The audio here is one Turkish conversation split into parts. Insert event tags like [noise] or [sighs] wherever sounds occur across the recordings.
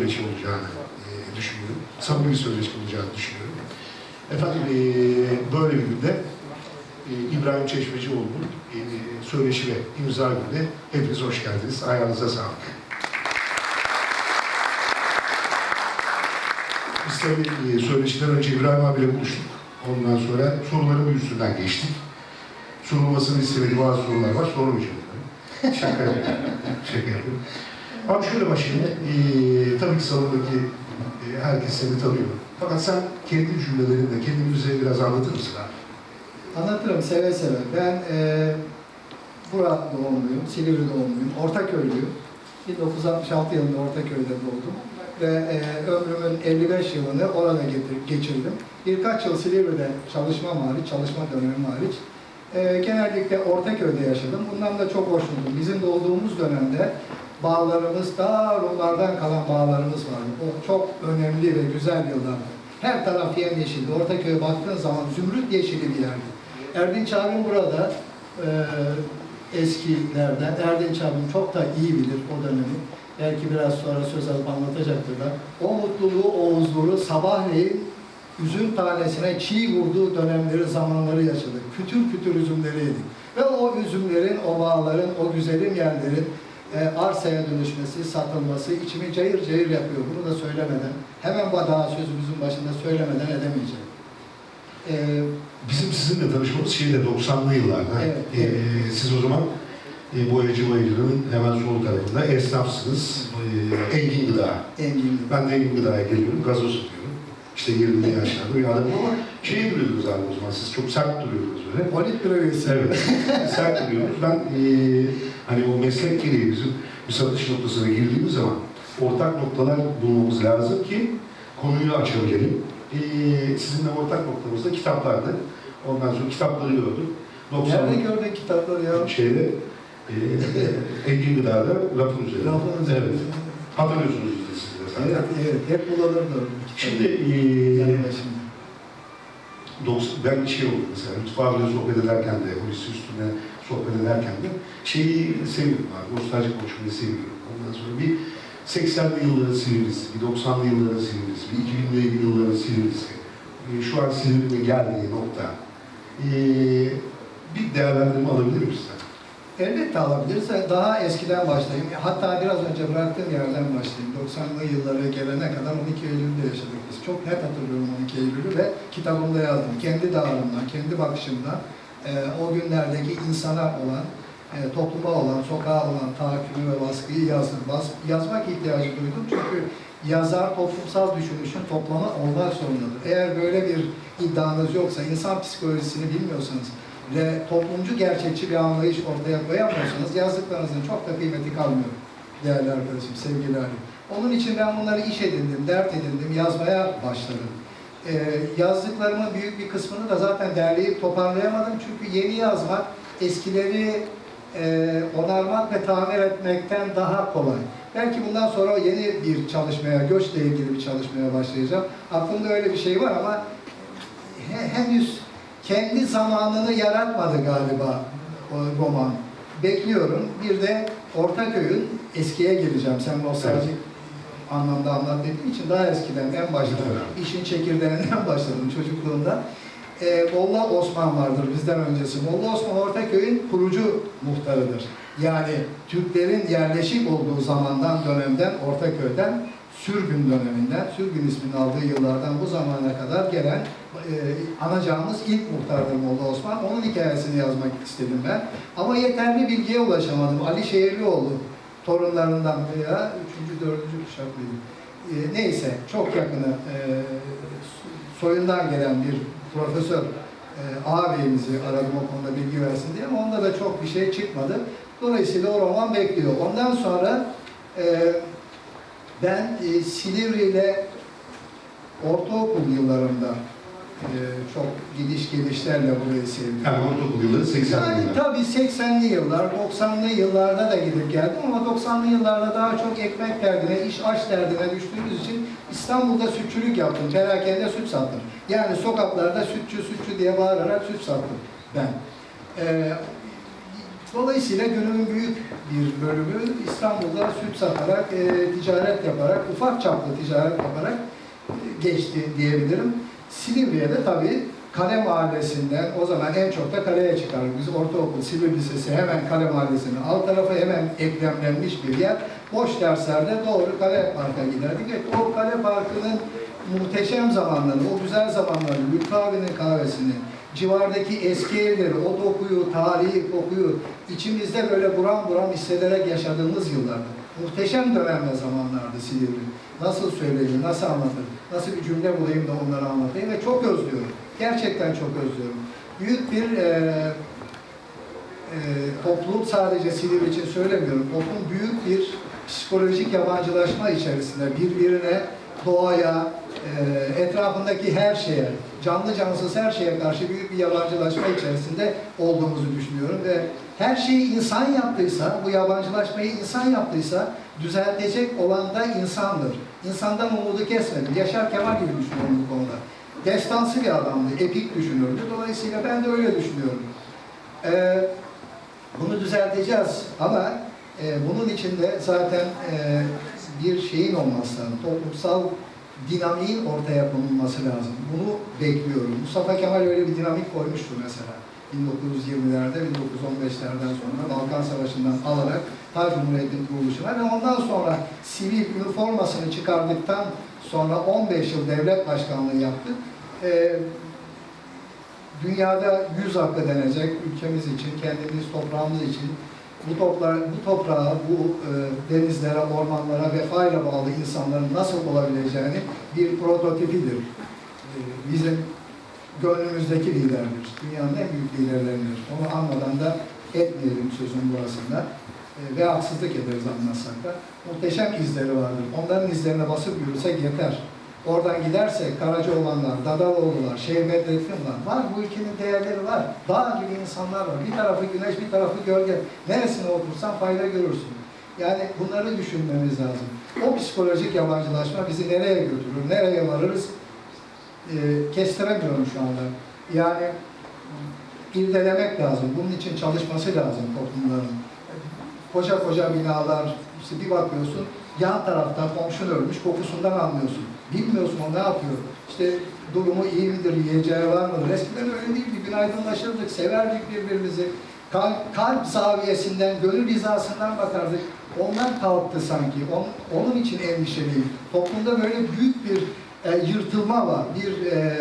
söyleşi olacağını e, düşünüyorum. Samimi bir söyleşi olacağını düşünüyorum. Efendim e, böyle bir günde e, İbrahim Çeşmecioğlu'nun e, söyleşi ve imza gününe hepiniz hoş geldiniz. Ayağınıza sağlık. Biz tabii e, söyleşiden önce İbrahim abiyle buluştuk. Ondan sonra soruların bir üstünden geçtik. Sorulmasını istemediği bazı sorular var. Sormayacağım. tabii. Şaka yapıyorum. Şaka yapıyorum. Abi şöyle başlayayım. Ee, tabii ki salondaki e, herkes seni tanıyor. Fakat sen kendi cümlelerinde kendini bize biraz anlatır mısın abi? Anlatırım seve seve. Ben e, Burak doğumluyum, Silivri doğumluyum, Ortaköy'lüyüm. 1966 yılında Ortaköy'de doğdum. Ve e, ömrümün 55 yılını orada geçirdim. Birkaç yıl Silivri'de çalışmam hariç, çalışma dönemim hariç. E, genellikle Ortaköy'de yaşadım. Bundan da çok hoşnutum. Bizim doğduğumuz dönemde bağlarımız, daha Rumlardan kalan bağlarımız vardı. O çok önemli ve güzel yıllardı. Her taraf yemyeşildi. Ortaköy'e baktığın zaman zümrüt yeşili bir yerdi. Erdinç abim burada e, eskilerden. Erdinç abim çok da iyi bilir o dönemi. Belki biraz sonra söz alıp anlatacaktır da. O mutluluğu, o huzuru sabahleyin üzüm tanesine çiğ vurduğu dönemleri, zamanları yaşadık. Kütür kütür üzümleri yedik. Ve o üzümlerin, o bağların, o güzelim yerlerin e, arsaya dönüşmesi, satılması içimi cayır cayır yapıyor. Bunu da söylemeden, hemen daha sözümüzün başında söylemeden edemeyeceğim. E, Bizim sizinle tanışmamız şeyde 90'lı yıllarda. Evet, Ee, evet. siz o zaman e, Boyacı Bayırı'nın hemen sol tarafında esnafsınız. E, Engin Gıda. Engin. Ben de Engin Gıda'ya geliyorum, gazoz satıyorum. İşte 20'li yaşlarda bir adamım ama şey duruyordunuz abi o zaman, siz çok sert duruyordunuz böyle. Politbüro üyesi. Evet, sert duruyoruz. Ben e, hani o meslek gereği bizim bir satış noktasına girdiğimiz zaman ortak noktalar bulmamız lazım ki konuyu açabilelim. E, sizinle ortak noktamız da kitaplardı. Ondan sonra kitapları gördüm. 90 Nerede gördün kitapları ya? şeyde e, Engin Gıda'da rafın üzerinde. Rafın üzerinde. Evet. Hatırlıyorsunuz işte siz de zaten. Evet, evet. Hep bulanırdı. Şimdi e, Yanı başında. 90, ben şey oldu mesela, mutfağa bile sohbet ederken de, Hulusi üstüne sohbet ederken de şeyi seviyorum abi, nostaljik konuşmayı seviyorum. Ondan sonra bir 80'li yılların Silivri'si, bir 90'lı yılların Silivri'si, bir 2000'li yılların Silivri'si, e, şu an Silivri'nin geldiği nokta. E, bir değerlendirme alabilir miyiz sen? Elbette alabiliriz. Daha eskiden başlayayım. Hatta biraz önce bıraktığım yerden başlayayım. 90'lı yıllara gelene kadar 12 Eylül'de yaşadık biz. Çok net hatırlıyorum 12 Eylül'ü ve kitabımda yazdım. Kendi dağılımdan, kendi bakışımdan e, o günlerdeki insana olan, e, topluma olan, sokağa olan tahakkümü ve baskıyı yazdım. Bas- yazmak ihtiyacı duydum çünkü yazar toplumsal düşünüşün toplamı olmak zorundadır. Eğer böyle bir iddianız yoksa, insan psikolojisini bilmiyorsanız ve toplumcu gerçekçi bir anlayış ortaya koyamıyorsanız yazdıklarınızın çok da kıymeti kalmıyor değerli arkadaşım, sevgili. Onun için ben bunları iş edindim, dert edindim, yazmaya başladım. Ee, yazdıklarımın büyük bir kısmını da zaten derleyip toparlayamadım çünkü yeni yazmak eskileri e, onarmak ve tamir etmekten daha kolay. Belki bundan sonra yeni bir çalışmaya, göçle ilgili bir çalışmaya başlayacağım. Aklımda öyle bir şey var ama he- henüz kendi zamanını yaratmadı galiba o roman. Bekliyorum. Bir de Ortaköy'ün eskiye geleceğim. Sen nostaljik anlamda anlat dediğin için daha eskiden en başta işin çekirdeğinden başladım çocukluğunda. Ee, Molla Osman vardır bizden öncesi. Molla Osman Ortaköy'ün kurucu muhtarıdır. Yani Türklerin yerleşik olduğu zamandan, dönemden, Ortaköy'den, sürgün döneminden, sürgün ismini aldığı yıllardan bu zamana kadar gelen e, anacağımız ilk muhtardır Molla Osman. Onun hikayesini yazmak istedim ben. Ama yeterli bilgiye ulaşamadım. Ali Şehirlioğlu torunlarından veya üçüncü, dördüncü kuşak? E, neyse, çok yakını e, soyundan gelen bir profesör e, ağabeyimizi aradım o konuda bilgi versin diye ama onda da çok bir şey çıkmadı. Dolayısıyla o roman bekliyor. Ondan sonra e, ben e, Silivri ile ortaokul yıllarında e, çok gidiş gelişlerle burayı sevdim. Yani ortaokul yılları 80'li Yani yıllar. tabii 80'li yıllar, 90'lı yıllarda da gidip geldim ama 90'lı yıllarda daha çok ekmek derdine, iş aş derdine düştüğümüz için İstanbul'da sütçülük yaptım. Perakende süt sattım. Yani sokaklarda sütçü sütçü diye bağırarak süt sattım ben. Ee, Dolayısıyla günümün büyük bir bölümü İstanbul'da süt satarak, e, ticaret yaparak, ufak çaplı ticaret yaparak e, geçti diyebilirim. Silivri'ye tabii Kale Mahallesi'nden o zaman en çok da kaleye çıkardık. Biz ortaokul, Silivri Lisesi hemen Kale Mahallesi'nin alt tarafı hemen eklemlenmiş bir yer. Boş derslerde doğru Kale Park'a giderdik. Evet, o Kale Parkı'nın muhteşem zamanlarını, o güzel zamanlarını, Lütfü abinin kahvesini, civardaki eski evleri, o dokuyu, tarihi kokuyu içimizde böyle buram buram hissederek yaşadığımız yıllardı. Muhteşem dönem ve zamanlardı Silivri. Nasıl söyleyeyim, nasıl anlatırım, nasıl bir cümle bulayım da onları anlatayım ve çok özlüyorum. Gerçekten çok özlüyorum. Büyük bir e, e, toplum sadece Silivri için söylemiyorum. Toplum büyük bir psikolojik yabancılaşma içerisinde birbirine, doğaya, e, etrafındaki her şeye, canlı cansız her şeye karşı büyük bir yabancılaşma içerisinde olduğumuzu düşünüyorum ve her şeyi insan yaptıysa, bu yabancılaşmayı insan yaptıysa düzeltecek olan da insandır. İnsandan umudu kesmedi. Yaşar Kemal gibi düşünüyorum bu konuda. Destansı bir adamdı, epik düşünürdü. Dolayısıyla ben de öyle düşünüyorum. Ee, bunu düzelteceğiz ama e, bunun içinde zaten e, bir şeyin olması lazım. Toplumsal dinamiğin ortaya konulması lazım. Bunu bekliyorum. Mustafa Kemal öyle bir dinamik koymuştu mesela. 1920'lerde, 1915'lerden sonra Balkan Savaşı'ndan alarak ta Cumhuriyet'in kuruluşuna ve ondan sonra sivil üniformasını çıkardıktan sonra 15 yıl devlet başkanlığı yaptı. Ee, dünyada yüz hakkı denecek ülkemiz için, kendimiz toprağımız için bu toprağa, bu toprağa, bu e, denizlere, ormanlara vefayla bağlı insanların nasıl olabileceğini bir prototipidir. E, bizim gönlümüzdeki liderdir. Dünyanın en büyük liderleridir. Onu anmadan da etmeyelim sözün burasında. E, ve haksızlık ederiz anlatsak da. Muhteşem izleri vardır. Onların izlerine basıp yürüsek yeter. Oradan gidersek Karacaoğlanlar, Dadaloğlular, Şeyh Bedrettin var. Var bu ülkenin değerleri var. Dağ gibi insanlar var. Bir tarafı güneş, bir tarafı gölge. Neresine otursan fayda görürsün. Yani bunları düşünmemiz lazım. O psikolojik yabancılaşma bizi nereye götürür, nereye varırız e, kestiremiyorum şu anda. Yani irdelemek lazım. Bunun için çalışması lazım toplumların. Koca koca binalar, işte bir bakıyorsun yan taraftan komşun ölmüş, kokusundan anlıyorsun. Bilmiyorsun o ne yapıyor. İşte durumu iyi midir, yiyeceği var mıdır? Eskiden öyle değildi. Günaydınlaşırdık, severdik birbirimizi. Kalp, kalp zaviyesinden, gönül hizasından bakardık. Onlar kalktı sanki. On- onun için endişeliyim. Toplumda böyle büyük bir e, yırtılma var, bir e,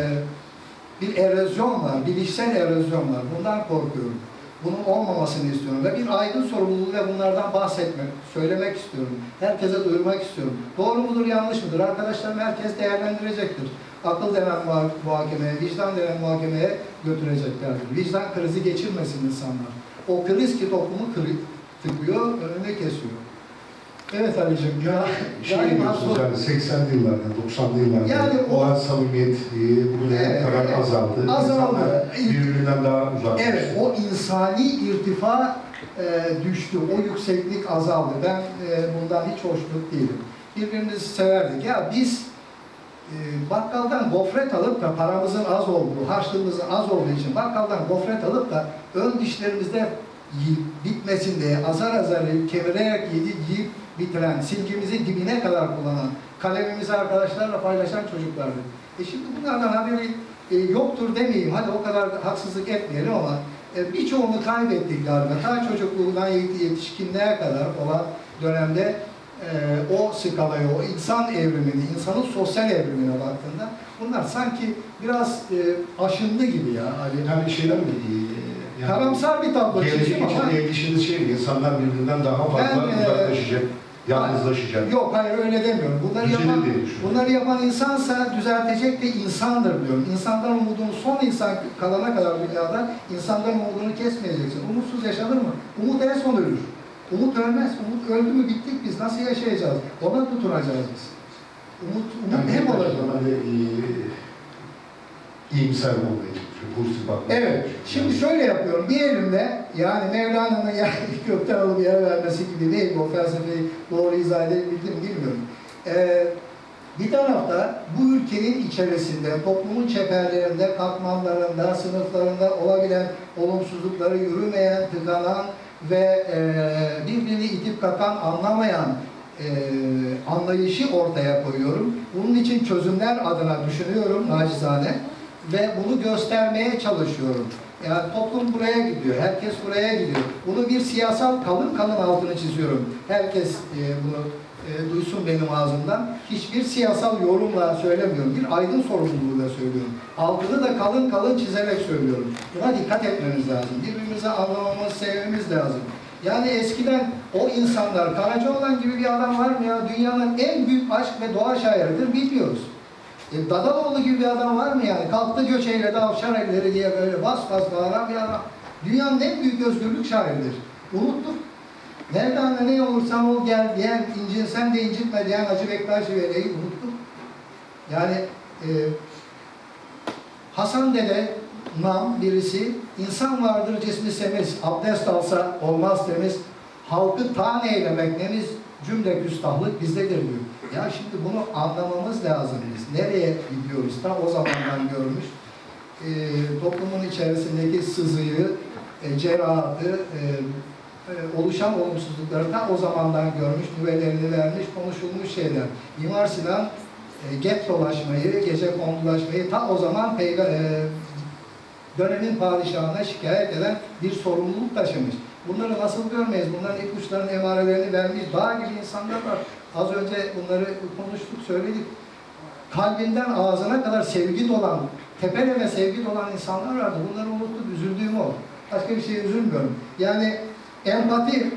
bir erozyon var, bilişsel erozyon var. Bundan korkuyorum. Bunun olmamasını istiyorum ve bir aydın sorumluluğuyla bunlardan bahsetmek, söylemek istiyorum. Herkese duyurmak istiyorum. Doğru mudur, yanlış mıdır? Arkadaşlarım herkes değerlendirecektir. Akıl denen muha- muhakemeye, vicdan denen muhakemeye götüreceklerdir. Vicdan krizi geçirmesin insanlar. O kriz ki toplumu kırı, tıkıyor, önünü kesiyor. Evet Ali'cim, ya, Şey diyorsunuz yani 80'li yıllarda, 90'lı yıllarda Yani o- o samimiyet e, bugüne Evet, kadar evet. azaldı. Azaldı. Birbirinden daha uzak. Evet, o insani irtifa e, düştü, o yükseklik azaldı. Ben e, bundan hiç hoşnut değilim. Birbirimizi severdik. Ya biz e, bakkaldan gofret alıp da paramızın az olduğu, harçlığımızın az olduğu için bakkaldan gofret alıp da ön dişlerimizde yiyip bitmesin diye azar azar kemirerek yedi, yiyip bitiren, silgimizi dibine kadar kullanan, kalemimizi arkadaşlarla paylaşan çocuklardı. E şimdi bunlardan haberi e, yoktur demeyeyim, hadi o kadar haksızlık etmeyelim ama e, birçoğunu kaybettik galiba. Ta çocukluğundan yet- yetişkinliğe kadar olan dönemde e, o skalayı, o insan evrimini, insanın sosyal evrimine baktığında bunlar sanki biraz e, aşındı gibi ya. Ali. Yani şeyler mi? e, Yani Karamsar bir tablo Gelecek çizdim için ama endişeniz şey? İnsanlar birbirinden daha fazla Ben, e, uzaklaşacak, yalnızlaşacak. yok hayır öyle demiyorum. Bunları Düzelir yapan, bunları yapan insansa düzeltecek de insandır diyorum. İnsandan umudunu son insan kalana kadar dünyada insandan umudunu kesmeyeceksin. Umutsuz yaşanır mı? Umut en son ölür. Umut ölmez. Umut öldü mü bittik biz. Nasıl yaşayacağız? Ona tutunacağız biz. Umut, umut Yani hep olacak. İyimser bakmaya Evet. Şimdi şöyle yapıyorum. Bir elimle yani Mevlana'nın yani [laughs] gökten alıp yere vermesi gibi değil. O felsefeyi doğru izah edebildim bilmiyorum. Ee, bir tarafta bu ülkenin içerisinde, toplumun çeperlerinde, katmanlarında, sınıflarında olabilen olumsuzlukları yürümeyen, tıkanan, ve e, birbirini itip kakan, anlamayan e, anlayışı ortaya koyuyorum. Bunun için çözümler adına düşünüyorum nacizane ve bunu göstermeye çalışıyorum. Yani toplum buraya gidiyor, herkes buraya gidiyor. Bunu bir siyasal kalın kalın altını çiziyorum. Herkes e, bunu e, duysun benim ağzımdan. Hiçbir siyasal yorumla söylemiyorum. Bir aydın sorumluluğuyla söylüyorum. Altını da kalın kalın çizerek söylüyorum. Buna dikkat etmemiz lazım. Birbirimizi anlamamız, sevmemiz lazım. Yani eskiden o insanlar, Karacaoğlan gibi bir adam var mı ya? Dünyanın en büyük aşk ve doğa şairidir, bilmiyoruz. E, Dadaloğlu gibi bir adam var mı yani? Kalktı göç eyledi avşar elleri diye böyle bas bas bağıran bir adam. Dünyanın en büyük özgürlük şairidir. Unuttuk. Nereden ne olursan ol gel diyen, incinsen de incitme diyen Hacı Bektaş Veli'yi unuttuk. Yani e, Hasan Dede nam birisi, insan vardır cismi semiz, abdest alsa olmaz temiz, halkı tan eylemek nemiz, cümle küstahlık bizdedir diyor. Ya şimdi bunu anlamamız lazım biz. Nereye gidiyoruz? Ta o zamandan görmüş. E, toplumun içerisindeki sızıyı, e, cerahatı, e, e, oluşan olumsuzlukları ta o zamandan görmüş, nüvelerini vermiş, konuşulmuş şeyler. Mimar Sinan e, get dolaşmayı, gece kondulaşmayı ta o zaman peyga, e, dönemin padişahına şikayet eden bir sorumluluk taşımış. Bunları nasıl görmeyiz? Bunların ipuçlarının emarelerini vermiş dağ gibi insanlar var. Az önce bunları konuştuk, söyledik. Kalbinden ağzına kadar sevgi dolan, tepeleme sevgi dolan insanlar vardı. Bunları unuttuk, üzüldüğüm o. Başka bir şeye üzülmüyorum. Yani empati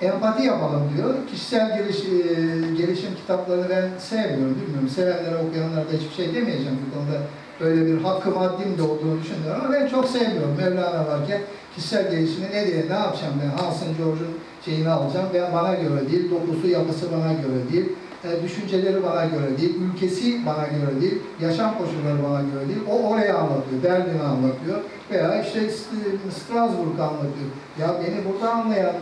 empati yapalım diyor. Kişisel geliş, e, gelişim kitaplarını ben sevmiyorum, bilmiyorum. Sevenlere, okuyanlara da hiçbir şey demeyeceğim bu konuda. Böyle bir hakkı maddim de olduğunu düşünüyorum ama ben çok sevmiyorum. Mevlana varken kişisel gelişimi ne diye, ne yapacağım ben? Hansın George'un şeyini alacağım veya bana göre değil, dokusu, yapısı bana göre değil, e, düşünceleri bana göre değil, ülkesi bana göre değil, yaşam koşulları bana göre değil. O oraya anlatıyor, Berlin'i anlatıyor veya işte Strasbourg anlatıyor. Ya beni burada anlayan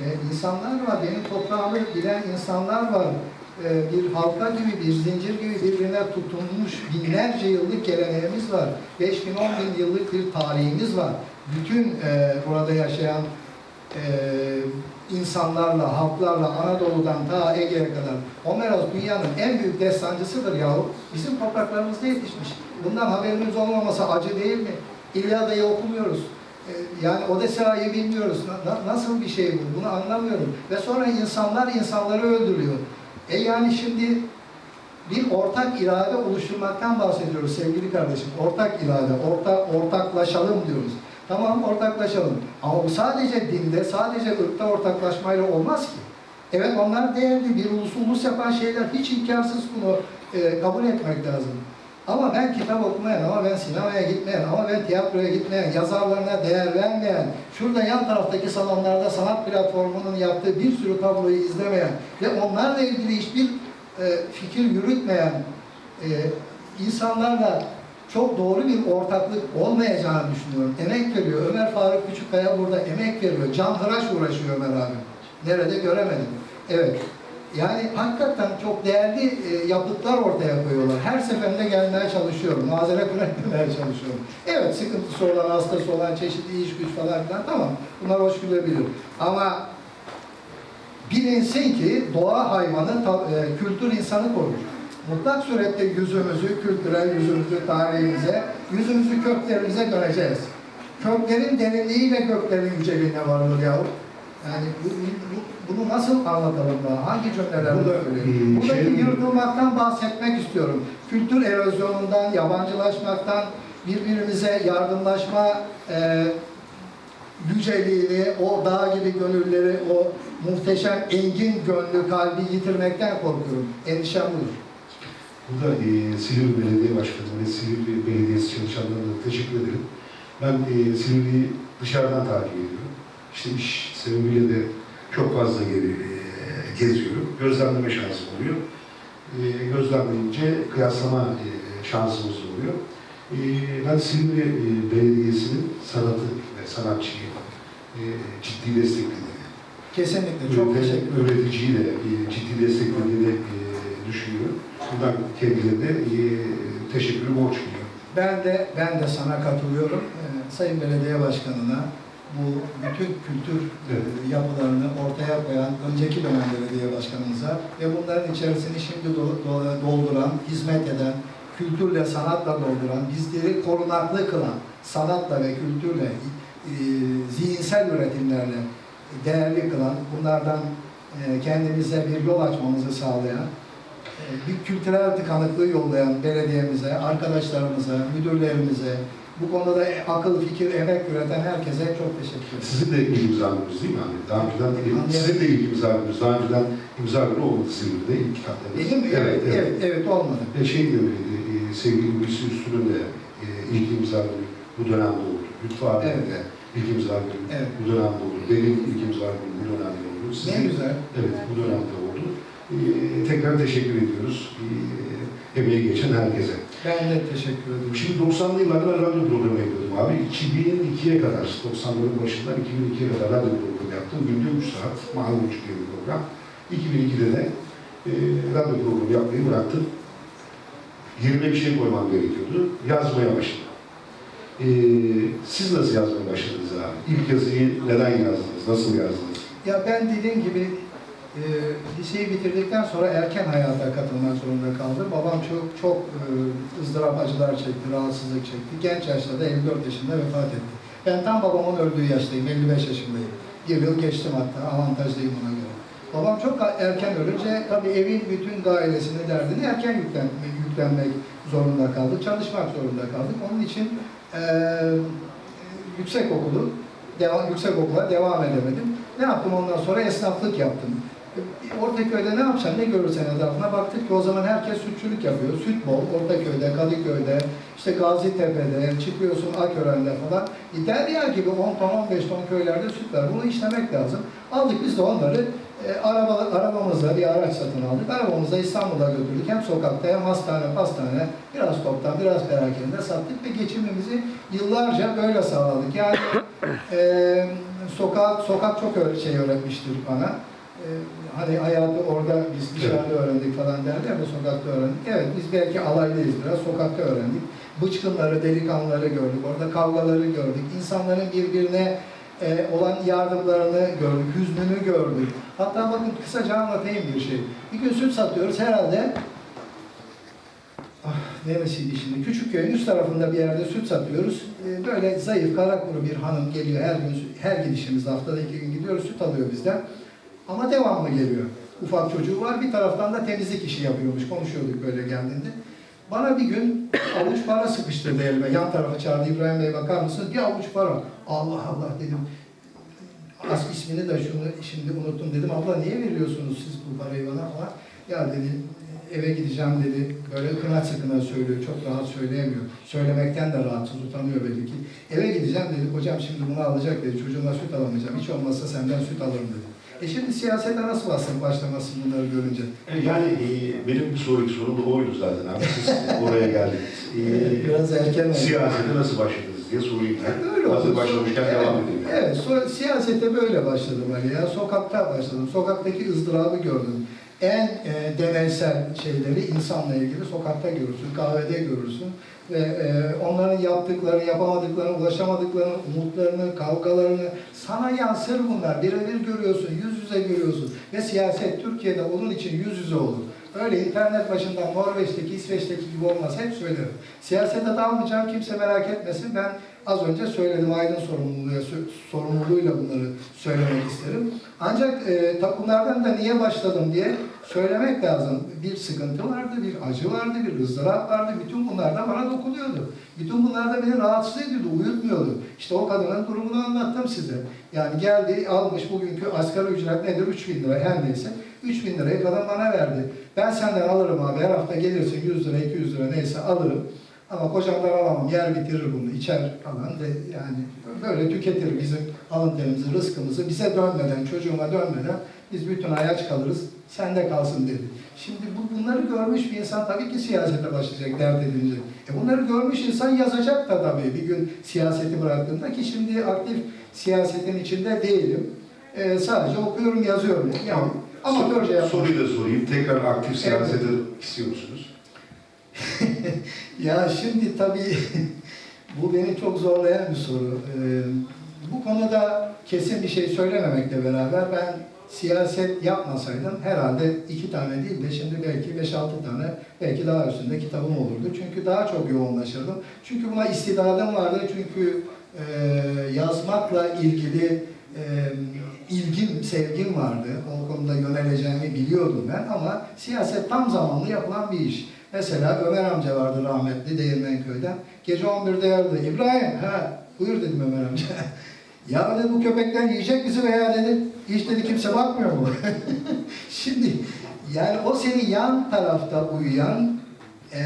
e, insanlar var, benim toprağımı bilen insanlar var. E, bir halka gibi, bir zincir gibi birbirine tutunmuş binlerce yıllık geleneğimiz var. 5 bin, 10 bin yıllık bir tarihimiz var. Bütün e, burada yaşayan e, insanlarla, halklarla Anadolu'dan ta Ege'ye kadar Homeros dünyanın en büyük destancısıdır yahu. Bizim topraklarımızda yetişmiş. Bundan haberimiz olmaması acı değil mi? İlyada'yı okumuyoruz. E, Yani Odessa'yı bilmiyoruz. Na- na- nasıl bir şey bu? Bunu anlamıyorum. Ve sonra insanlar insanları öldürüyor. E yani şimdi bir ortak irade oluşturmaktan bahsediyoruz sevgili kardeşim. Ortak irade, orta, ortaklaşalım diyoruz. Tamam ortaklaşalım. Ama bu sadece dinde, sadece ırkta ortaklaşmayla olmaz ki. Evet onlar değerli, bir ulus ulus yapan şeyler. Hiç imkansız bunu e, kabul etmek lazım. Ama ben kitap okumayan, ama ben sinemaya gitmeyen, ama ben tiyatroya gitmeyen, yazarlarına değer vermeyen, şurada yan taraftaki salonlarda sanat platformunun yaptığı bir sürü tabloyu izlemeyen ve onlarla ilgili hiçbir e, fikir yürütmeyen e, insanlarla çok doğru bir ortaklık olmayacağını düşünüyorum. Emek veriyor. Ömer Faruk Küçükkaya burada emek veriyor. Can hıraş uğraşıyor Ömer abi. Nerede göremedim. Evet. Yani hakikaten çok değerli e, yapıtlar ortaya koyuyorlar. Her seferinde gelmeye çalışıyorum. Mazeret üretmemeye çalışıyorum. Evet sıkıntısı olan, hastası olan, çeşitli iş güç falan filan tamam. Bunlar hoş gülebilir. Ama bilinsin ki doğa hayvanı, e, kültür insanı korur. Mutlak surette yüzümüzü, kültürel yüzümüzü, tarihimize, yüzümüzü köklerimize döneceğiz. Köklerin derinliğiyle göklerin yüceliğine varılır yahu. Yani bu, bu- bunu nasıl anlatalım daha? Hangi cümlelerle Burada, söyleyeyim? Buradaki şey- yırtılmaktan bahsetmek istiyorum. Kültür erozyonundan, yabancılaşmaktan, birbirimize yardımlaşma e, yüceliğini, o dağ gibi gönülleri, o muhteşem engin gönlü kalbi yitirmekten korkuyorum. Endişem budur. Burada e, Silivri Belediye Başkanı ve Silivri Belediyesi çalışanlarına teşekkür ederim. Ben e, Silivri'yi dışarıdan takip ediyorum. İşte iş sebebiyle de çok fazla geri, e, geziyorum. Gözlemleme şansım oluyor. E, gözlemleyince kıyaslama e, şansımız oluyor. E, ben Silivri e, Belediyesi'nin sanatı ve sanatçıyı e, ciddi desteklediğini, Kesinlikle. Çok Ürete- teşekkür ederim. Üreticiyi de e, ciddi desteklediğini e, düşünüyorum. Buradan kendilerine e, teşekkürü borç biliyorum. Ben de ben de sana katılıyorum. Ee, Sayın Belediye Başkanına bu bütün kültür e, yapılarını ortaya koyan önceki dönem belediye başkanımıza ve bunların içerisini şimdi do- do- dolduran, hizmet eden, kültürle, sanatla dolduran, bizleri korunaklı kılan, sanatla ve kültürle, e, zihinsel üretimlerle değerli kılan, bunlardan e, kendimize bir yol açmamızı sağlayan, bir kültürel tıkanıklığı yollayan belediyemize, arkadaşlarımıza, müdürlerimize, bu konuda akıl, fikir, emek üreten herkese çok teşekkür ederim. Sizin de ilk imzalınız değil mi? Hani daha önceden, Anlıyorum. sizin de ilk imzalınız, daha önceden imza günü olmadı Silivri'de ilk kitaplarınız. Benim evet, evet, evet, olmadı. Ve şey de öyleydi, e, sevgili Hulusi Üstün'ün de e, ilk imza günü bu dönemde oldu. Lütfü abinin Evet. de ilk imza günü Evet. bu dönemde oldu. Benim ilk imza günüm bu dönemde oldu. Ne Sizin, güzel. Evet, bu dönemde oldu. E, tekrar teşekkür ediyoruz e, emeği geçen herkese. Ben de teşekkür ediyorum. Şimdi 90'lı yıllarda ben radyo programı yapıyordum abi. 2002'ye kadar, 90'ların başından 2002'ye kadar radyo programı yaptım. Günde 3 saat, mahalle diye bir program. 2002'de de e, radyo programı yapmayı bıraktım. Yerine bir şey koymam gerekiyordu. Yazmaya başladım. E, siz nasıl yazmaya başladınız abi? İlk yazıyı neden yazdınız? Nasıl yazdınız? Ya ben dediğim gibi e, liseyi bitirdikten sonra erken hayata katılmak zorunda kaldım. Babam çok çok e, ızdırap acılar çekti, rahatsızlık çekti. Genç yaşta da 54 yaşında vefat etti. Ben tam babamın öldüğü yaştayım, 55 yaşındayım. Bir yıl geçtim hatta, avantajlıyım ona göre. Babam çok erken ölünce tabii evin bütün dairesini derdini erken yüklenmek, yüklenmek zorunda kaldık. Çalışmak zorunda kaldık. Onun için e, yüksek okulu, devam, yüksek okula devam edemedim. Ne yaptım ondan sonra? Esnaflık yaptım. Ortaköy'de ne yapacağım, ne görürsen etrafına baktık ki o zaman herkes sütçülük yapıyor. Süt bol, Ortaköy'de, Kadıköy'de, işte Gazitepe'de, çıkıyorsun Akören'de falan. Derya gibi 10 ton, 15 ton köylerde süt var. Bunu işlemek lazım. Aldık biz de onları e, araba, arabamızla bir araç satın aldık. Arabamızla İstanbul'a götürdük. Hem sokakta hem hastane, pastane, biraz toptan, biraz perakende sattık ve geçimimizi yıllarca böyle sağladık. Yani [coughs] e, sokak, sokak çok öyle şey öğretmiştir bana. E, hani hayatı orada biz dışarıda öğrendik falan derler de sokakta öğrendik. Evet biz belki alaylıyız biraz, sokakta öğrendik. Bıçkınları, delikanlıları gördük, orada kavgaları gördük. İnsanların birbirine e, olan yardımlarını gördük, hüznünü gördük. Hatta bakın kısaca anlatayım bir şey. Bir gün süt satıyoruz herhalde. Ah, neresiydi şimdi? Küçükköy'ün üst tarafında bir yerde süt satıyoruz. E, böyle zayıf, kara kuru bir hanım geliyor her gün, her gidişimizde haftada iki gün gidiyoruz, süt alıyor bizden. Ama devamlı geliyor. Ufak çocuğu var, bir taraftan da temizlik işi yapıyormuş. Konuşuyorduk böyle geldiğinde. Bana bir gün [coughs] avuç para sıkıştırdı elime. Yan tarafa çağırdı İbrahim Bey bakar mısınız? Bir avuç para. Allah Allah dedim. As ismini de şunu şimdi unuttum dedim. Abla niye veriyorsunuz siz bu parayı bana falan? Ya dedi eve gideceğim dedi. Böyle kınaç sıkına söylüyor. Çok rahat söyleyemiyor. Söylemekten de rahatsız utanıyor belli ki. Eve gideceğim dedi. Hocam şimdi bunu alacak dedi. Çocuğuma süt alamayacağım. Hiç olmazsa senden süt alırım dedi. E şimdi siyasete nasıl bastın başlamasın bunları görünce? Yani e, benim bir sonraki sorum da oydu zaten abi. Siz [laughs] oraya geldiniz. E, Biraz erken oldu. Siyasete nasıl başladınız diye sorayım ben. Öyle oldu. Hazır başlamışken Evet, devam edelim. yani. Evet, so- siyasete böyle başladım Ali ya. Sokakta başladım. Sokaktaki ızdırabı gördüm. En e, deneysel şeyleri insanla ilgili sokakta görürsün, kahvede görürsün. Ve e, onların yaptıkları, yapamadıklarını, ulaşamadıklarını, umutlarını, kavgalarını sana yansır bunlar. Birebir görüyorsun, yüz yüze görüyorsun. Ve siyaset Türkiye'de onun için yüz yüze olur. Öyle internet başından Norveç'teki, İsveç'teki gibi olmaz. Hep söylerim. Siyasete dalmayacağım, kimse merak etmesin. Ben az önce söyledim, aydın sorumluluğuyla, sorumluluğuyla bunları söylemek isterim. Ancak e, takımlardan da niye başladım diye söylemek lazım. Bir sıkıntı vardı, bir acı vardı, bir ızdırap vardı. Bütün bunlar da bana dokunuyordu. Bütün bunlar da beni rahatsız ediyordu, uyutmuyordu. İşte o kadının durumunu anlattım size. Yani geldi, almış bugünkü asgari ücret nedir? 3 bin lira her neyse. 3 bin lirayı kadın bana verdi. Ben senden alırım abi, her hafta gelirsin 100 lira, 200 lira neyse alırım. Ama kocamdan alamam, yer bitirir bunu, içer falan ve yani böyle tüketir bizim alın terimizi, rızkımızı. Bize dönmeden, çocuğuma dönmeden biz bütün ayaç kalırız, sende kalsın dedi. Şimdi bu, bunları görmüş bir insan tabii ki siyasete başlayacak, dert edince. E bunları görmüş insan yazacak da tabii bir gün siyaseti bıraktığında ki şimdi aktif siyasetin içinde değilim. E, sadece okuyorum, yazıyorum. Yani amatörce yapıyorum. Soruyu da sorayım. Tekrar aktif siyasete istiyor musunuz? [laughs] Ya şimdi tabii [laughs] bu beni çok zorlayan bir soru. Ee, bu konuda kesin bir şey söylememekle beraber ben siyaset yapmasaydım herhalde iki tane değil de şimdi belki beş altı tane belki daha üstünde kitabım olurdu. Çünkü daha çok yoğunlaşırdım. Çünkü buna istidadım vardı. Çünkü e, yazmakla ilgili e, ilgim, sevgim vardı. O konuda yöneleceğimi biliyordum ben ama siyaset tam zamanlı yapılan bir iş. Mesela Ömer amca vardı rahmetli Değirmenköy'den. Gece 11'de yardı. İbrahim, ha buyur dedim Ömer amca. [laughs] ya dedi bu köpekler yiyecek bizi veya dedi. Hiç dedi kimse bakmıyor mu? [laughs] Şimdi yani o seni yan tarafta uyuyan e,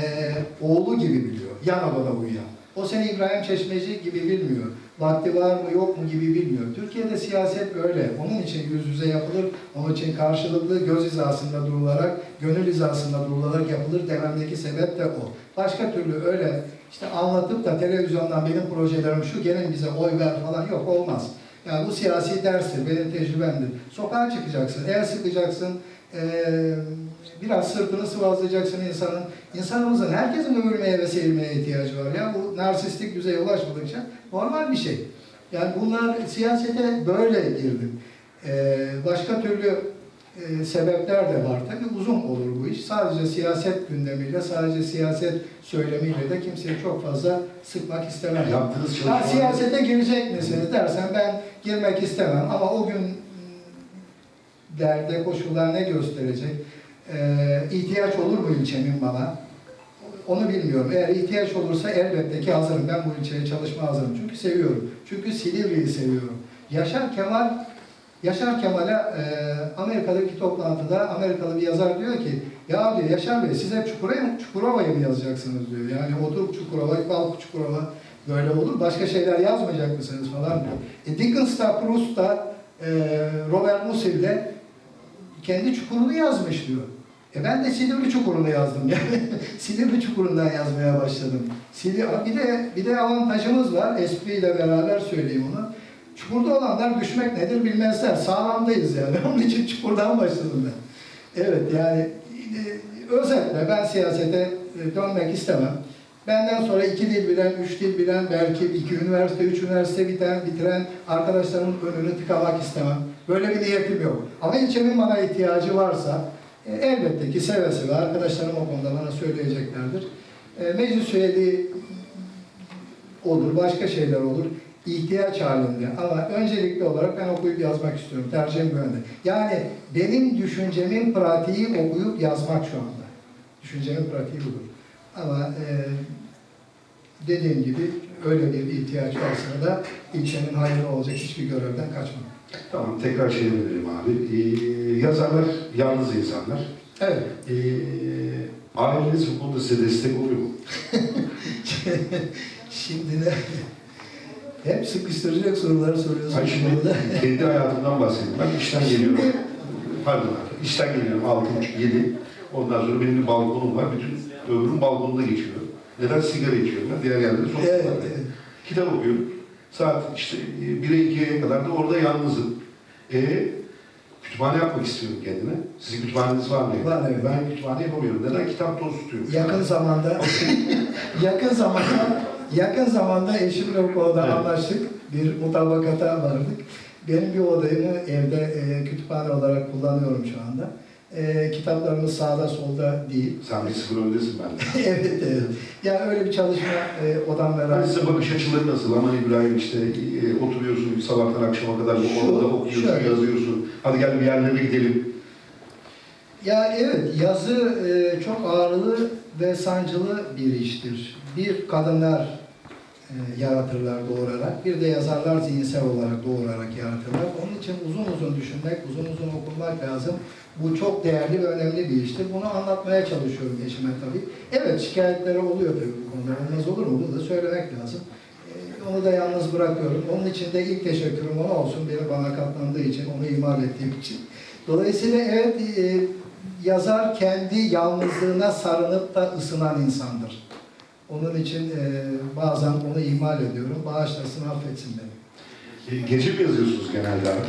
oğlu gibi biliyor. Yan odada uyuyan. O seni İbrahim Çeşmeci gibi bilmiyor. Vakti var mı yok mu gibi bilmiyor. Türkiye'de siyaset öyle. Onun için yüz yüze yapılır. Onun için karşılıklı göz hizasında durularak, gönül hizasında durularak yapılır dememdeki sebep de o. Başka türlü öyle işte anlatıp da televizyondan benim projelerim şu gelin bize oy ver falan yok olmaz. Yani bu siyasi derstir, benim tecrübemdir. Sokağa çıkacaksın, el sıkacaksın, eee, biraz sırtını sıvazlayacaksın insanın. İnsanımızın herkesin övülmeye ve sevilmeye ihtiyacı var. Ya bu narsistik düzeye ulaşmadıkça normal bir şey. Yani bunlar siyasete böyle girdim. Eee, başka türlü eee, sebepler de var. Tabii uzun olur bu iş. Sadece siyaset gündemiyle, sadece siyaset söylemiyle de kimseyi çok fazla sıkmak istemem. Yaptığınız çalışmalar... siyasete girecek misiniz dersen ben girmek istemem ama o gün derde koşullar ne gösterecek? Ee, ihtiyaç olur mu ilçemin bana? Onu bilmiyorum. Eğer ihtiyaç olursa elbette ki hazırım. Ben bu ilçeye çalışma hazırım. Çünkü seviyorum. Çünkü Silivri'yi seviyorum. Yaşar Kemal Yaşar Kemal'e e, Amerika'daki toplantıda Amerikalı bir yazar diyor ki ya diyor Yaşar Bey siz hep Çukurova, Çukurova'yı mı yazacaksınız diyor. Yani oturup Çukurova, Balk Çukurova böyle olur. Başka şeyler yazmayacak mısınız falan diyor. E, Dickens da Proust da e, Robert Musil de kendi çukurunu yazmış diyor. E ben de Silivri Çukuru'nu yazdım [laughs] yani. Silivri Çukuru'ndan yazmaya başladım. Bir de bir de avantajımız var. espriyle beraber söyleyeyim onu. Çukurda olanlar düşmek nedir bilmezler. Sağlamdayız yani. [laughs] Onun için çukurdan başladım ben. Evet yani e, özetle ben siyasete e, dönmek istemem. Benden sonra iki dil bilen, üç dil bilen, belki iki üniversite, üç üniversite biten, bitiren arkadaşlarımın önünü tıkamak istemem. Böyle bir niyetim yok. Ama ilçemin bana ihtiyacı varsa e, elbette ki seve seve arkadaşlarım o konuda bana söyleyeceklerdir. E, meclis üyeliği olur, başka şeyler olur. ihtiyaç halinde ama öncelikli olarak ben okuyup yazmak istiyorum. Tercihim bu yönde. Yani benim düşüncemin pratiği okuyup yazmak şu anda. Düşüncemin pratiği budur. Ama e, dediğim gibi öyle bir ihtiyaç varsa da ilçenin hayrı olacak hiçbir görevden kaçmam. Tamam, tekrar şey verelim abi. Ee, yazarlar yalnız insanlar. Evet. Ee, aileniz bu konuda size destek oluyor mu? [laughs] Şimdi de hep sıkıştıracak soruları soruyorsun. Hayır şimdi kendi hayatımdan bahsedeyim. Ben işten geliyorum. Pardon abi. İşten geliyorum 6.30-7. Ondan sonra benim bir balkonum var. Bütün ömrüm balkonda geçiyor. Neden sigara içiyorum ben? Diğer yerlerde sokaklarda. Evet, evet. Kitap okuyorum. Saat işte 1'e 2'ye kadar da orada yalnızım. E, kütüphane yapmak istiyorum kendime. Sizin kütüphaneniz var mı? Var, evet. Ben kütüphane yapamıyorum. Neden? Kitap toz tutuyorum. Yakın zamanda [laughs] yakın zamanda yakın zamanda eşimle o konuda Evet. anlaştık. Bir mutabakata vardık. Benim bir odayımı evde e, kütüphane olarak kullanıyorum şu anda. E, kitaplarımız sağda solda değil. [laughs] Sen bir sıfır öndesin benden. [laughs] evet, evet. Yani öyle bir çalışma e, odam Ben beraber. size bakış açıları nasıl? Aman İbrahim işte e, oturuyorsun sabahtan akşama kadar bu odada okuyorsun, şöyle. yazıyorsun. Hadi gel bir yerlere gidelim. Ya evet, yazı e, çok ağırlı ve sancılı bir iştir. Bir kadınlar yaratırlar doğurarak, bir de yazarlar zihinsel olarak doğurarak yaratırlar. Onun için uzun uzun düşünmek, uzun uzun okunmak lazım. Bu çok değerli ve önemli bir iştir. Bunu anlatmaya çalışıyorum eşime tabii. Evet, şikayetleri oluyor tabii bu konuda. Olmaz olur mu? Bunu da söylemek lazım. E, onu da yalnız bırakıyorum. Onun için de ilk teşekkürüm ona olsun. Beni bana katlandığı için, onu ihmal ettiğim için. Dolayısıyla evet, e, yazar kendi yalnızlığına sarınıp da ısınan insandır. Onun için e, bazen onu ihmal ediyorum. Bağışlasın, affetsin beni. E, Gece mi yazıyorsunuz genelde abi? [laughs]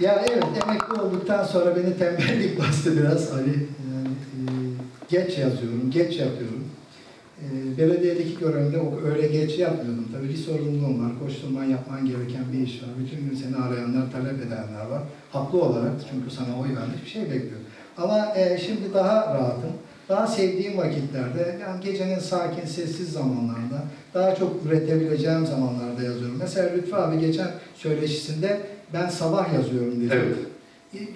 Ya evet, emekli olduktan sonra beni tembellik [laughs] bastı biraz. Hani yani, e, geç yazıyorum, geç yatıyorum. e, belediyedeki görevimde o- öyle geç yapmıyordum. Tabii bir sorumluluğum var. Koşturman yapman gereken bir iş var. Bütün gün seni arayanlar, talep edenler var. Haklı olarak çünkü sana oy vermiş bir şey bekliyor. Ama e, şimdi daha rahatım. Daha sevdiğim vakitlerde, yani gecenin sakin, sessiz zamanlarında, daha çok üretebileceğim zamanlarda yazıyorum. Mesela Lütfü abi geçen söyleşisinde ben sabah yazıyorum dedi. Evet.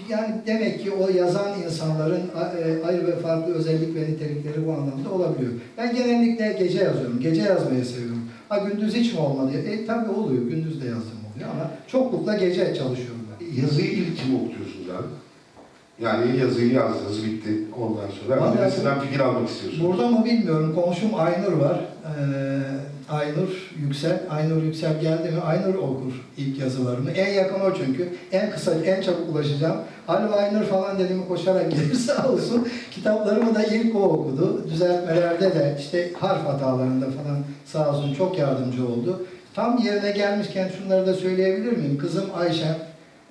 Yani demek ki o yazan insanların e, ayrı ve farklı özellik ve nitelikleri bu anlamda olabiliyor. Ben genellikle gece yazıyorum. Gece yazmayı seviyorum. Ha gündüz hiç mi olmadı? E tabii oluyor. Gündüz de yazdım oluyor ama çoklukla gece çalışıyorum ben. Yazıyı ilk kim okutuyorsunuz abi? Yani yazıyı yazdınız, bitti. Ondan sonra Vallahi- birisinden fikir almak istiyorsunuz. Burada mı bilmiyorum. Komşum Aynur var. Ee, Aynur Yüksel. Aynur Yüksel geldi mi Aynur okur ilk yazılarımı. En yakın o çünkü. En kısa, en çabuk ulaşacağım. Alo Aynur falan dedim koşarak gelir [laughs] sağ olsun. Kitaplarımı da ilk o okudu. Düzeltmelerde de işte harf hatalarında falan sağ olsun çok yardımcı oldu. Tam yerine gelmişken şunları da söyleyebilir miyim? Kızım Ayşe,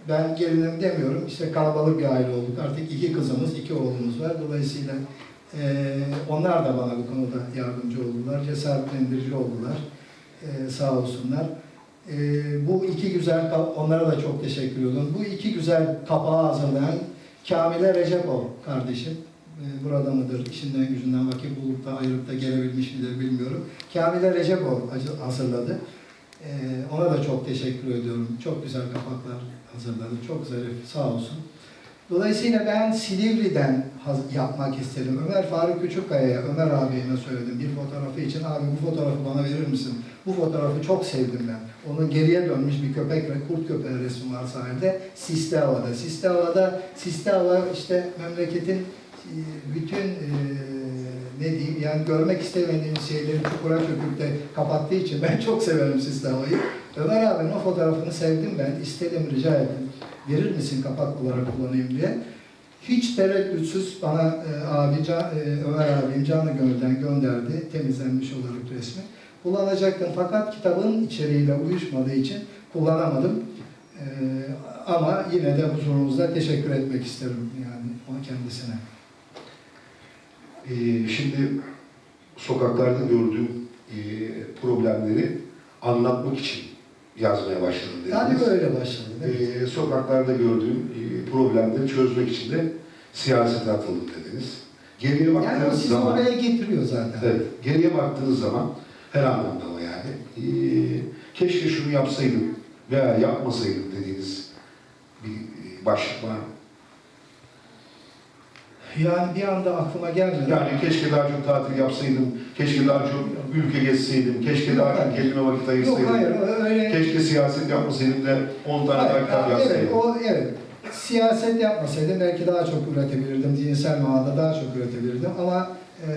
ben gelinim demiyorum. İşte kalabalık bir aile olduk. Artık iki kızımız, iki oğlumuz var. Dolayısıyla ee, onlar da bana bu konuda yardımcı oldular, cesaretlendirici oldular. Ee, sağ olsunlar. Ee, bu iki güzel, onlara da çok teşekkür ediyorum. Bu iki güzel kapağı hazırlayan Kamile Recepov kardeşim. Ee, burada mıdır, işinden gücünden vakit bulup da ayırıp da gelebilmiş midir bilmiyorum. Kamile Recepov hazırladı. Ee, ona da çok teşekkür ediyorum. Çok güzel kapaklar hazırladı. Çok zarif, sağ olsun. Dolayısıyla ben Silivri'den yapmak istedim. Ömer Faruk Küçükkaya'ya, Ömer abime söyledim bir fotoğrafı için. Abi bu fotoğrafı bana verir misin? Bu fotoğrafı çok sevdim ben. Onun geriye dönmüş bir köpek ve kurt köpeği resmi var sahilde. Hava'da, Siste Hava işte memleketin e, bütün e, ne diyeyim yani görmek istemediğimiz şeyleri çukura çöküp de kapattığı için ben çok severim Siste Hava'yı. Ömer abinin o fotoğrafını sevdim ben. istedim, rica ettim verir misin kapak olarak kullanayım diye. Hiç tereddütsüz bana e, abi, Can, e, Ömer abim canı gönülden gönderdi. Temizlenmiş olarak resmi. Kullanacaktım fakat kitabın içeriğiyle uyuşmadığı için kullanamadım. E, ama yine de huzurunuzda teşekkür etmek isterim yani o kendisine. Ee, şimdi sokaklarda gördüğüm e, problemleri anlatmak için yazmaya başladım dediniz. Yani böyle başladı. evet. Ee, sokaklarda gördüğüm e, problemleri çözmek için de siyasete atıldım dediniz. Geriye Yani o baktığınız sizi zaman, oraya getiriyor zaten. evet, geriye baktığınız zaman her anlamda ama yani e, keşke şunu yapsaydım veya yapmasaydım dediğiniz bir e, başlık var mı? Yani bir anda aklıma gelmedi. Yani keşke daha çok tatil yapsaydım, keşke daha çok ülke gezseydim, keşke daha çok kendime vakit Yok ayırsaydım. hayır öyle Keşke siyaset yapmasaydım da 10 tane Hayır, daha kitap evet, yazsaydım. o, evet. Siyaset yapmasaydım belki daha çok üretebilirdim, zihinsel manada daha çok üretebilirdim ama eee,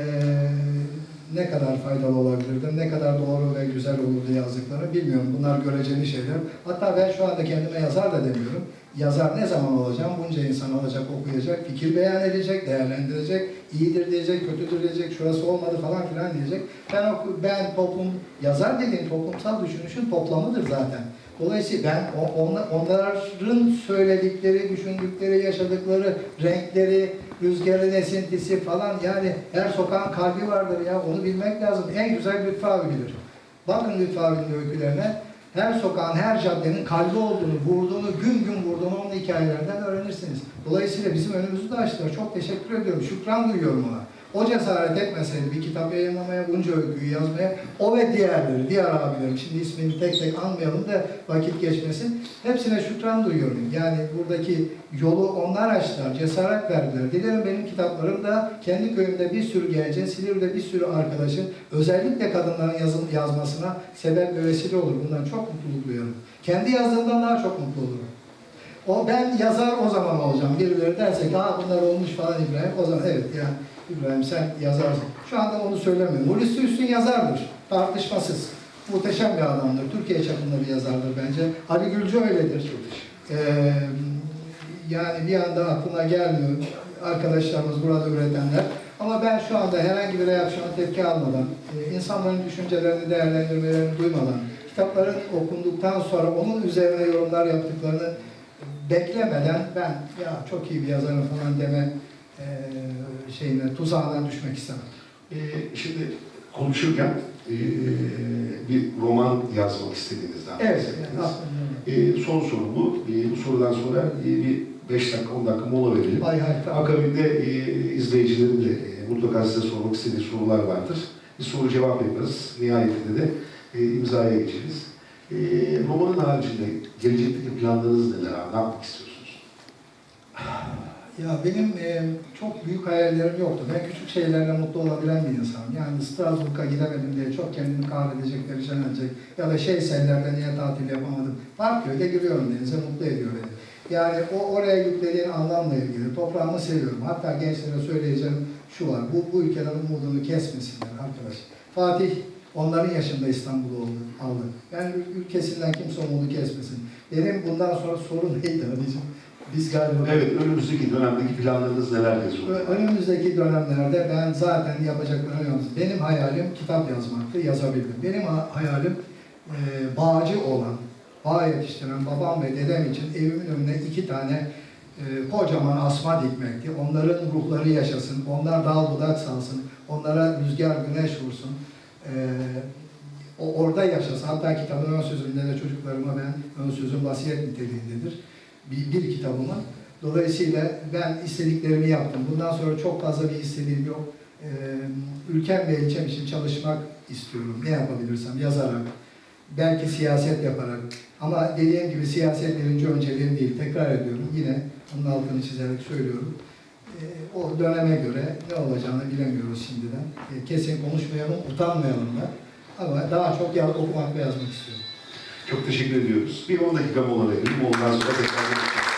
ne kadar faydalı olabilirdim, ne kadar doğru ve güzel olurdu yazdıkları bilmiyorum. Bunlar göreceli şeyler. Hatta ben şu anda kendime yazar da demiyorum. Yazar ne zaman olacağım? Bunca insan alacak, okuyacak, fikir beyan edecek, değerlendirecek, iyidir diyecek, kötüdür diyecek, şurası olmadı falan filan diyecek. Ben oku, ben toplum, yazar dediğim toplumsal düşünüşün toplamıdır zaten. Dolayısıyla ben onların söyledikleri, düşündükleri, yaşadıkları, renkleri, rüzgarın esintisi falan yani her sokağın kalbi vardır ya onu bilmek lazım. En güzel Lütfü abi bilir. Bakın Lütfü abinin öykülerine her sokağın, her caddenin kalbi olduğunu, vurduğunu, gün gün vurduğunu onun hikayelerden öğrenirsiniz. Dolayısıyla bizim önümüzü de açtılar. Çok teşekkür ediyorum. Şükran duyuyorum ona. O cesaret etmeseydi bir kitap yayınlamaya, bunca öyküyü yazmaya, o ve diğerleri, diğer abilerim, şimdi ismini tek tek anmayalım da vakit geçmesin. Hepsine şükran duyuyorum. Yani buradaki yolu onlar açtılar, cesaret verdiler. Dilerim benim kitaplarım da kendi köyümde bir sürü gencin, Silivri'de bir sürü arkadaşın, özellikle kadınların yazın, yazmasına sebep ve vesile olur. Bundan çok mutluluk duyuyorum. Kendi yazdığımdan daha çok mutlu olurum. O ben yazar o zaman olacağım. Birileri derse ki Aa, bunlar olmuş falan İbrahim. O zaman evet yani İbrahim sen yazarsın. Şu anda onu söylemiyorum. Hulusi Üstün yazardır. Tartışmasız. Muhteşem bir adamdır. Türkiye çapında bir yazardır bence. Ali Gülcü öyledir. Ee, yani bir anda aklına gelmiyor arkadaşlarımız burada üretenler. Ama ben şu anda herhangi bir reaksiyona tepki almadan, e, insanların düşüncelerini, değerlendirmelerini duymadan, kitapların okunduktan sonra onun üzerine yorumlar yaptıklarını beklemeden ben ya çok iyi bir yazarım falan deme e, şeyine, tuzağına düşmek istemem. Ee, şimdi konuşurken e, bir roman yazmak istediğinizden Evet. bahsettiniz. aslında. E, son soru bu. E, bu sorudan sonra e, bir 5 dakika 10 dakika mola verelim. Hay hay tamam. Akabinde e, izleyicilerin de e, mutlaka size sormak istediği sorular vardır. Bir soru cevap yaparız. Nihayetinde de e, imzaya geçeriz. E, romanın haricinde gelecekteki planlarınız neler? Ne yapmak istiyorsunuz? [sighs] Ya benim e, çok büyük hayallerim yoktu. Ben küçük şeylerle mutlu olabilen bir insanım. Yani Strasbourg'a gidemedim diye çok kendimi kahredecek, perişan edecek ya da şey sellerde niye tatil yapamadım. Parköy'de giriyorum denize, mutlu ediyor beni. Yani o oraya yüklediğin anlamla ilgili toprağımı seviyorum. Hatta gençlere söyleyeceğim şu var, bu, bu ülkeden umudunu kesmesinler arkadaş. Fatih onların yaşında İstanbul'u aldı. Yani ül- ülkesinden kimse umudu kesmesin. Benim bundan sonra sorun neydi abicim? Biz galiba... Evet, önümüzdeki dönemdeki planlarınız neler yazıyor? Ö- Önümüzdeki dönemlerde ben zaten yapacaklarım yalnız. Benim hayalim kitap yazmaktı, yazabildim. Benim ha- hayalim e, bağcı olan, bağ yetiştiren babam ve dedem için evimin önüne iki tane e, kocaman asma dikmekti. Onların ruhları yaşasın, onlar dal budak salsın, onlara rüzgar güneş vursun. E, o orada yaşasın. Hatta kitabın ön sözünde de çocuklarıma ben ön sözüm vasiyet niteliğindedir. Bir, bir kitabıma. Dolayısıyla ben istediklerimi yaptım. Bundan sonra çok fazla bir istediğim yok. Ee, ülkem ve ilçem için çalışmak istiyorum. Ne yapabilirsem yazarak, belki siyaset yaparak. Ama dediğim gibi siyaset birinci önceliğim değil. Tekrar ediyorum. Yine bunun altını çizerek söylüyorum. Ee, o döneme göre ne olacağını bilemiyoruz şimdiden. Ee, kesin konuşmayalım, utanmayalım da. Ama daha çok okumak ve yazmak istiyorum. Çok teşekkür ediyoruz. Bir 10 dakika mola verelim. Ondan sonra tekrar görüşürüz.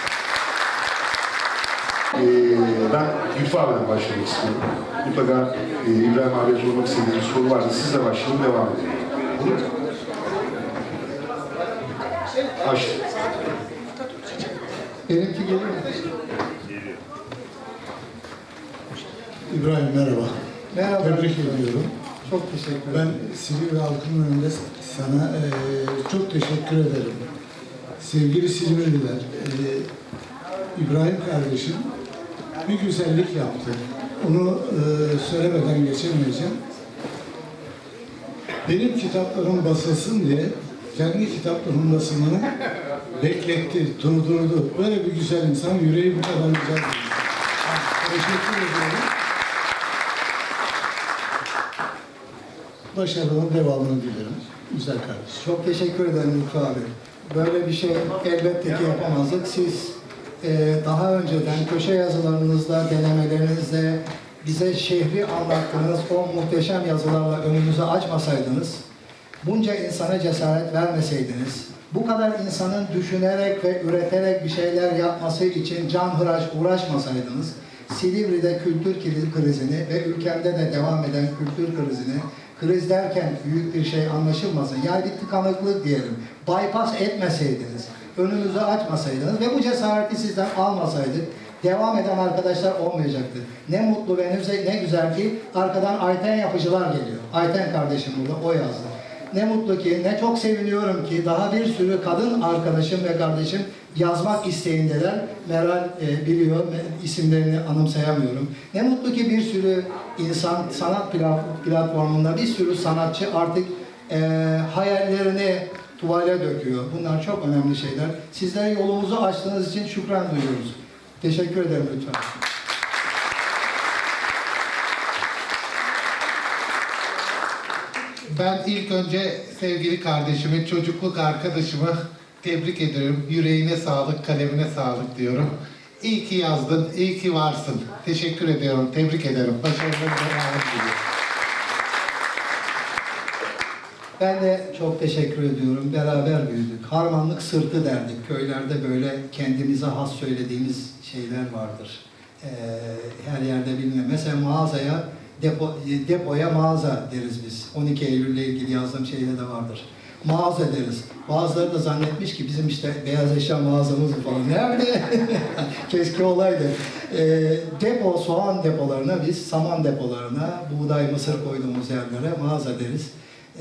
Ee, ben Lütfü abiden başlamak istiyorum. Mutlaka e, İbrahim abiye sormak istediğiniz bir soru varsa sizle başlayalım, devam edelim. Olur mu? Açtım. Benimki geliyor mu? İbrahim merhaba. Merhaba. Tebrik ediyorum. Çok teşekkür Ben ederim. Silivri halkının önünde sana eee, çok teşekkür ederim. Sevgili Silivriler, eee, İbrahim kardeşim bir güzellik yaptı. Onu eee, söylemeden geçemeyeceğim. Benim kitaplarım basılsın diye kendi kitaplarımın basımını bekletti, durdurdu. Böyle bir güzel insan, yüreği bu kadar güzel. Teşekkür ediyorum. Başarıların devamını dilerim. Güzel kardeşim. Çok teşekkür ederim Lütfü abi. Böyle bir şey elbette ki yapamazdık. Siz e, daha önceden köşe yazılarınızda, denemelerinizde bize şehri anlattığınız o muhteşem yazılarla önümüzü açmasaydınız, bunca insana cesaret vermeseydiniz, bu kadar insanın düşünerek ve üreterek bir şeyler yapması için can hıraş uğraşmasaydınız, Silivri'de kültür kri- krizini ve ülkemde de devam eden kültür krizini, kriz derken büyük bir şey anlaşılmasın, yani bir tıkanıklık diyelim, bypass etmeseydiniz, önümüzü açmasaydınız ve bu cesareti sizden almasaydık, devam eden arkadaşlar olmayacaktı. Ne mutlu ve ne güzel ki arkadan Ayten yapıcılar geliyor. Ayten kardeşim burada, o yazdı. Ne mutlu ki, ne çok seviniyorum ki daha bir sürü kadın arkadaşım ve kardeşim yazmak isteğindeler. Meral e, biliyor, isimlerini anımsayamıyorum. Ne mutlu ki bir sürü insan sanat pla- platformunda bir sürü sanatçı artık e, hayallerini tuvale döküyor. Bunlar çok önemli şeyler. Sizler yolumuzu açtığınız için şükran duyuyoruz. Teşekkür ederim lütfen. Ben ilk önce sevgili kardeşimi, çocukluk arkadaşımı tebrik ediyorum. Yüreğine sağlık, kalemine sağlık diyorum. İyi ki yazdın, iyi ki varsın. Teşekkür ediyorum, tebrik ederim. Başarılarınızın devamını diliyorum. Ben de çok teşekkür ediyorum. Beraber büyüdük. Harmanlık sırtı derdik. Köylerde böyle kendimize has söylediğimiz şeyler vardır. Ee, her yerde bilinen. Mesela mağazaya, depo, depoya mağaza deriz biz. 12 Eylül'le ilgili yazdığım şeyde de vardır. Mağaza deriz. Bazıları da zannetmiş ki bizim işte beyaz eşya mağazamız mı falan. Nerede? [laughs] Keşke olaydı. Ee, depo, soğan depolarına biz saman depolarına, buğday, mısır koyduğumuz yerlere mağaza deriz.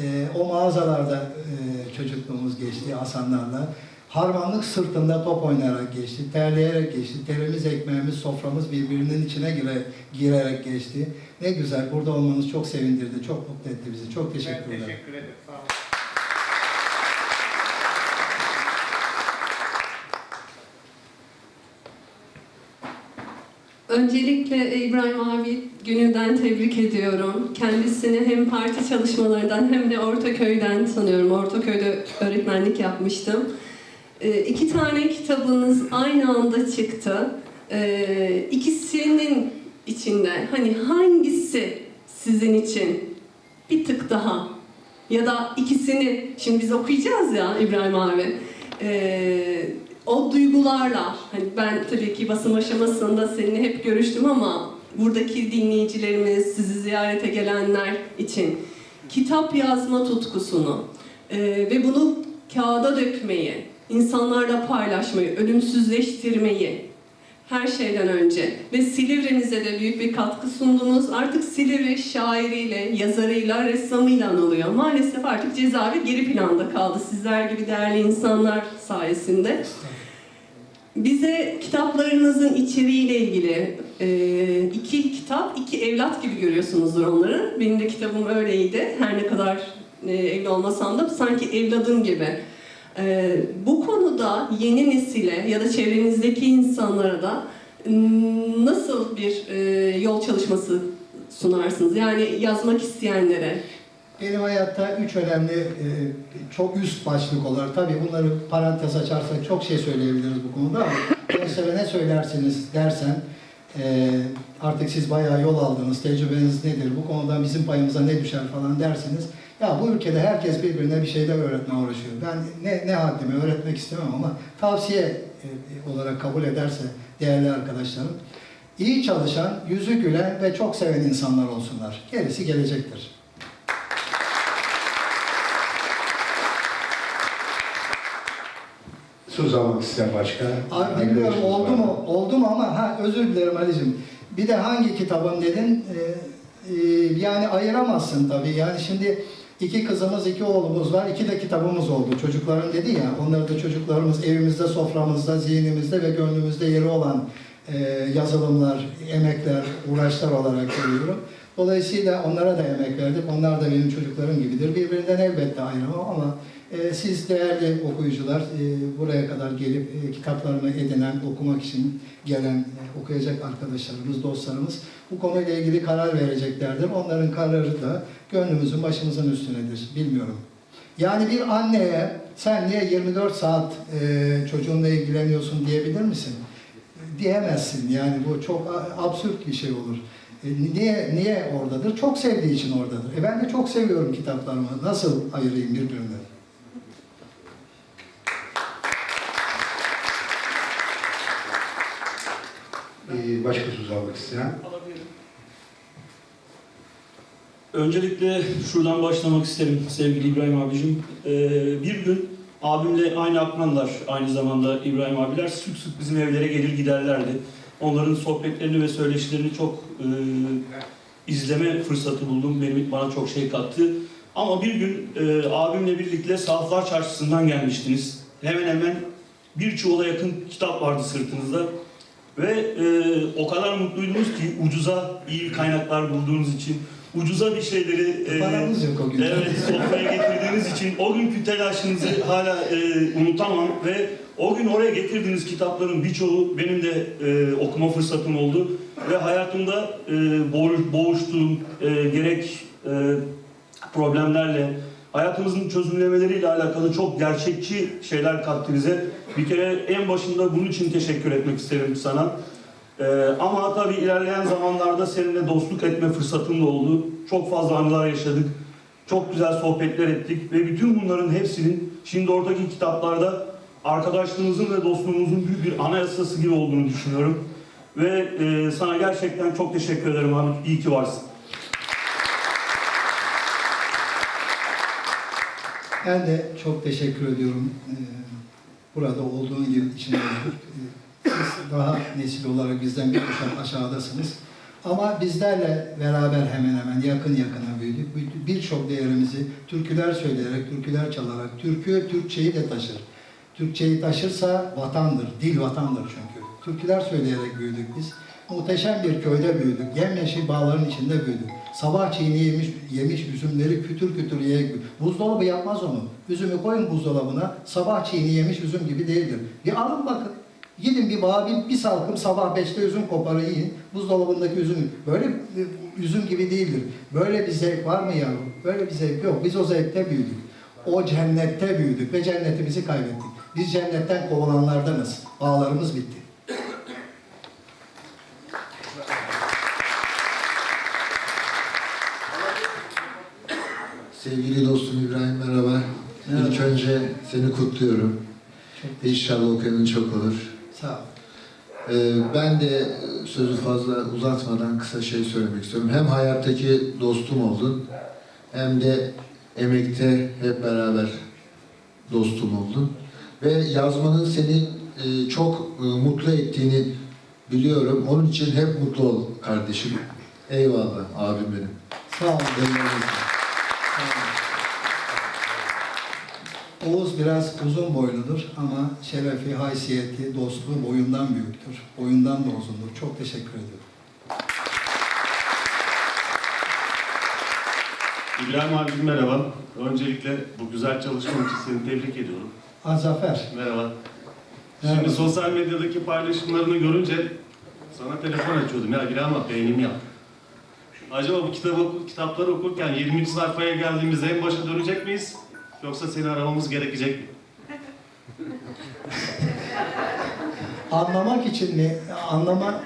Ee, o mağazalarda e, çocukluğumuz geçti Hasanlarla. Harmanlık sırtında top oynayarak geçti, terleyerek geçti. Terimiz, ekmeğimiz, soframız birbirinin içine gire, girerek geçti. Ne güzel, burada olmanız çok sevindirdi, çok mutlu etti bizi. Çok teşekkür ederim. teşekkür ederim. Sağ olun. Öncelikle İbrahim abi gününden tebrik ediyorum. Kendisini hem parti çalışmalarından hem de Ortaköy'den tanıyorum. Ortaköy'de öğretmenlik yapmıştım. Ee, iki tane kitabınız aynı anda çıktı. Ee, ikisinin içinde hani hangisi sizin için bir tık daha ya da ikisini şimdi biz okuyacağız ya İbrahim abi. Ee, o duygularla hani ben tabii ki basım aşamasında seninle hep görüştüm ama buradaki dinleyicilerimiz, sizi ziyarete gelenler için kitap yazma tutkusunu e, ve bunu kağıda dökmeyi, insanlarla paylaşmayı, ölümsüzleştirmeyi her şeyden önce ve Silivri'nize de büyük bir katkı sundunuz. Artık Silivri şairiyle, yazarıyla, ressamıyla anılıyor. Maalesef artık cezaevi geri planda kaldı sizler gibi değerli insanlar sayesinde. Bize kitaplarınızın içeriğiyle ilgili e, iki kitap, iki evlat gibi görüyorsunuzdur onları. Benim de kitabım öyleydi. Her ne kadar e, evli olmasam da sanki evladım gibi. E, bu konuda yeni nesile ya da çevrenizdeki insanlara da m, nasıl bir e, yol çalışması sunarsınız? Yani yazmak isteyenlere. Benim hayatta üç önemli, e, çok üst başlık olarak, tabii bunları parantez açarsak çok şey söyleyebiliriz bu konuda ama [laughs] gençlere ne söylersiniz dersen, e, artık siz bayağı yol aldınız, tecrübeniz nedir, bu konuda bizim payımıza ne düşer falan dersiniz. Ya bu ülkede herkes birbirine bir şeyler öğretmeye uğraşıyor. Ben ne, ne haddime öğretmek istemem ama tavsiye e, olarak kabul ederse değerli arkadaşlarım, iyi çalışan, yüzü gülen ve çok seven insanlar olsunlar. Gerisi gelecektir. Söz almak isteyen başka. Abi bilmiyorum oldu var mu? Oldu mu ama ha özür dilerim Ali'cim. Bir de hangi kitabın dedin? Ee, e, yani ayıramazsın tabii. Yani şimdi iki kızımız, iki oğlumuz var. iki de kitabımız oldu. Çocukların dedi ya, onları da çocuklarımız evimizde, soframızda, zihnimizde ve gönlümüzde yeri olan e, yazılımlar, emekler, uğraşlar olarak görüyorum. Dolayısıyla onlara da emek verdik. Onlar da benim çocuklarım gibidir. Birbirinden elbette ayıramam ama siz değerli okuyucular e, buraya kadar gelip e, kitaplarımı edinen, okumak için gelen, e, okuyacak arkadaşlarımız, dostlarımız bu konuyla ilgili karar vereceklerdir. Onların kararı da gönlümüzün başımızın üstünedir. Bilmiyorum. Yani bir anneye sen niye 24 saat çocuğunla ilgileniyorsun diyebilir misin? Diyemezsin. Yani bu çok absürt bir şey olur. Niye niye oradadır? Çok sevdiği için oradadır. E ben de çok seviyorum kitaplarımı. Nasıl ayırayım birbirinden? Ee, başka söz almak isteyen. Öncelikle şuradan başlamak isterim sevgili İbrahim abicim. Ee, bir gün abimle aynı akranlar, aynı zamanda İbrahim abiler sık sık bizim evlere gelir giderlerdi. Onların sohbetlerini ve söyleşilerini çok e, izleme fırsatı buldum. Benim bana çok şey kattı. Ama bir gün e, abimle birlikte Sahaflar Çarşısı'ndan gelmiştiniz. Hemen hemen bir çuvala yakın kitap vardı sırtınızda. Ve e, o kadar mutluydunuz ki ucuza iyi kaynaklar bulduğunuz için, ucuza bir şeyleri e, Paramız yok o gün. evet, sofraya getirdiğiniz için o günkü telaşınızı hala e, unutamam ve o gün oraya getirdiğiniz kitapların birçoğu benim de e, okuma fırsatım oldu ve hayatımda e, boğuş- boğuştuğum e, gerek e, problemlerle hayatımızın çözümlemeleriyle alakalı çok gerçekçi şeyler kattı bize. Bir kere en başında bunun için teşekkür etmek isterim sana. Ee, ama tabii ilerleyen zamanlarda seninle dostluk etme fırsatım da oldu. Çok fazla anılar yaşadık. Çok güzel sohbetler ettik ve bütün bunların hepsinin şimdi oradaki kitaplarda arkadaşlığımızın ve dostluğumuzun büyük bir anayasası gibi olduğunu düşünüyorum. Ve e, sana gerçekten çok teşekkür ederim abi. İyi ki varsın. Ben de çok teşekkür ediyorum. Burada olduğun gibi. Ee, Siz daha nesil olarak bizden bir kuşak aşağıdasınız. Ama bizlerle beraber hemen hemen yakın yakına büyüdük. Bir- Birçok değerimizi türküler söyleyerek, türküler çalarak, türkü Türkçeyi de taşır. Türkçeyi taşırsa vatandır, dil vatandır çünkü. Türküler söyleyerek büyüdük biz. Muhteşem bir köyde büyüdük. Yemyeşil bağların içinde büyüdük. Sabah çiğni yemiş, yemiş üzümleri kütür kütür yiyerek. Buzdolabı yapmaz onu. Üzümü koyun buzdolabına. Sabah çiğni yemiş üzüm gibi değildir. Bir alın bakın. Gidin bir bağa bir, bir salkım sabah beşte üzüm koparın yiyin. Buzdolabındaki üzüm. Böyle üzüm gibi değildir. Böyle bir zevk var mı yavrum? Böyle bir zevk yok. Biz o zevkte büyüdük. O cennette büyüdük ve cennetimizi kaybettik. Biz cennetten kovulanlardanız. Bağlarımız bitti. Sevgili dostum İbrahim merhaba. Merhaba. İlk önce seni kutluyorum. Çok İnşallah okuyanın çok olur. Sağ ol. Ee, ben de sözü fazla uzatmadan kısa şey söylemek istiyorum. Hem hayattaki dostum oldun hem de emekte hep beraber dostum oldun. Ve yazmanın seni e, çok e, mutlu ettiğini biliyorum. Onun için hep mutlu ol kardeşim. Eyvallah abim benim. Sağ ol. Oğuz biraz uzun boyludur ama şerefi, haysiyeti, dostluğu boyundan büyüktür. Boyundan da uzundur. Çok teşekkür ediyorum. İbrahim abi merhaba. Öncelikle bu güzel çalışman için seni tebrik ediyorum. Ha Zafer. Merhaba. Merhaba. Şimdi sosyal medyadaki paylaşımlarını görünce sana telefon açıyordum. Ya İbrahim abi beğenim yap. Acaba bu kitabı, oku- kitapları okurken 20. sayfaya geldiğimizde en başa dönecek miyiz? Yoksa seni aramamız gerekecek mi? [laughs] Anlamak için mi? Anlama...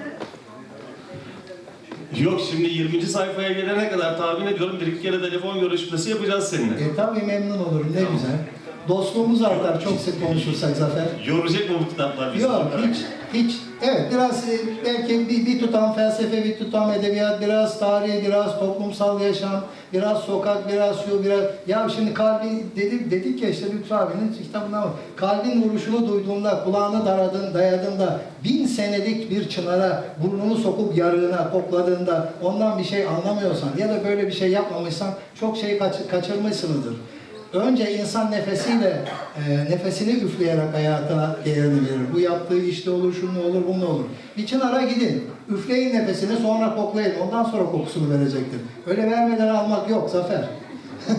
Yok şimdi 20. sayfaya gelene kadar tahmin ediyorum bir iki kere telefon görüşmesi yapacağız seninle. E tabii memnun olurum. Ne güzel. Dostluğumuz artar çok sık konuşursak Zafer. Yoracak mı bu kitaplar bizi? Yok hiç hiç evet biraz e, belki bir, bir tutam felsefe, bir tutam edebiyat, biraz tarih, biraz toplumsal yaşam, biraz sokak, biraz şu, biraz ya şimdi kalbi dedik dedik ya işte Lütfü abinin kitabında var. Kalbin vuruşunu duyduğunda, kulağını daradın, dayadığında, bin senelik bir çınara burnunu sokup yarığına kokladığında ondan bir şey anlamıyorsan ya da böyle bir şey yapmamışsan çok şey kaç- kaçırmışsınızdır. Önce insan nefesiyle, e, nefesini üfleyerek hayatına değerini verir. Bu yaptığı işte olur, şunu olur, bunu olur. Bir çınara gidin, üfleyin nefesini, sonra koklayın. Ondan sonra kokusunu verecektir. Öyle vermeden almak yok, Zafer. [laughs]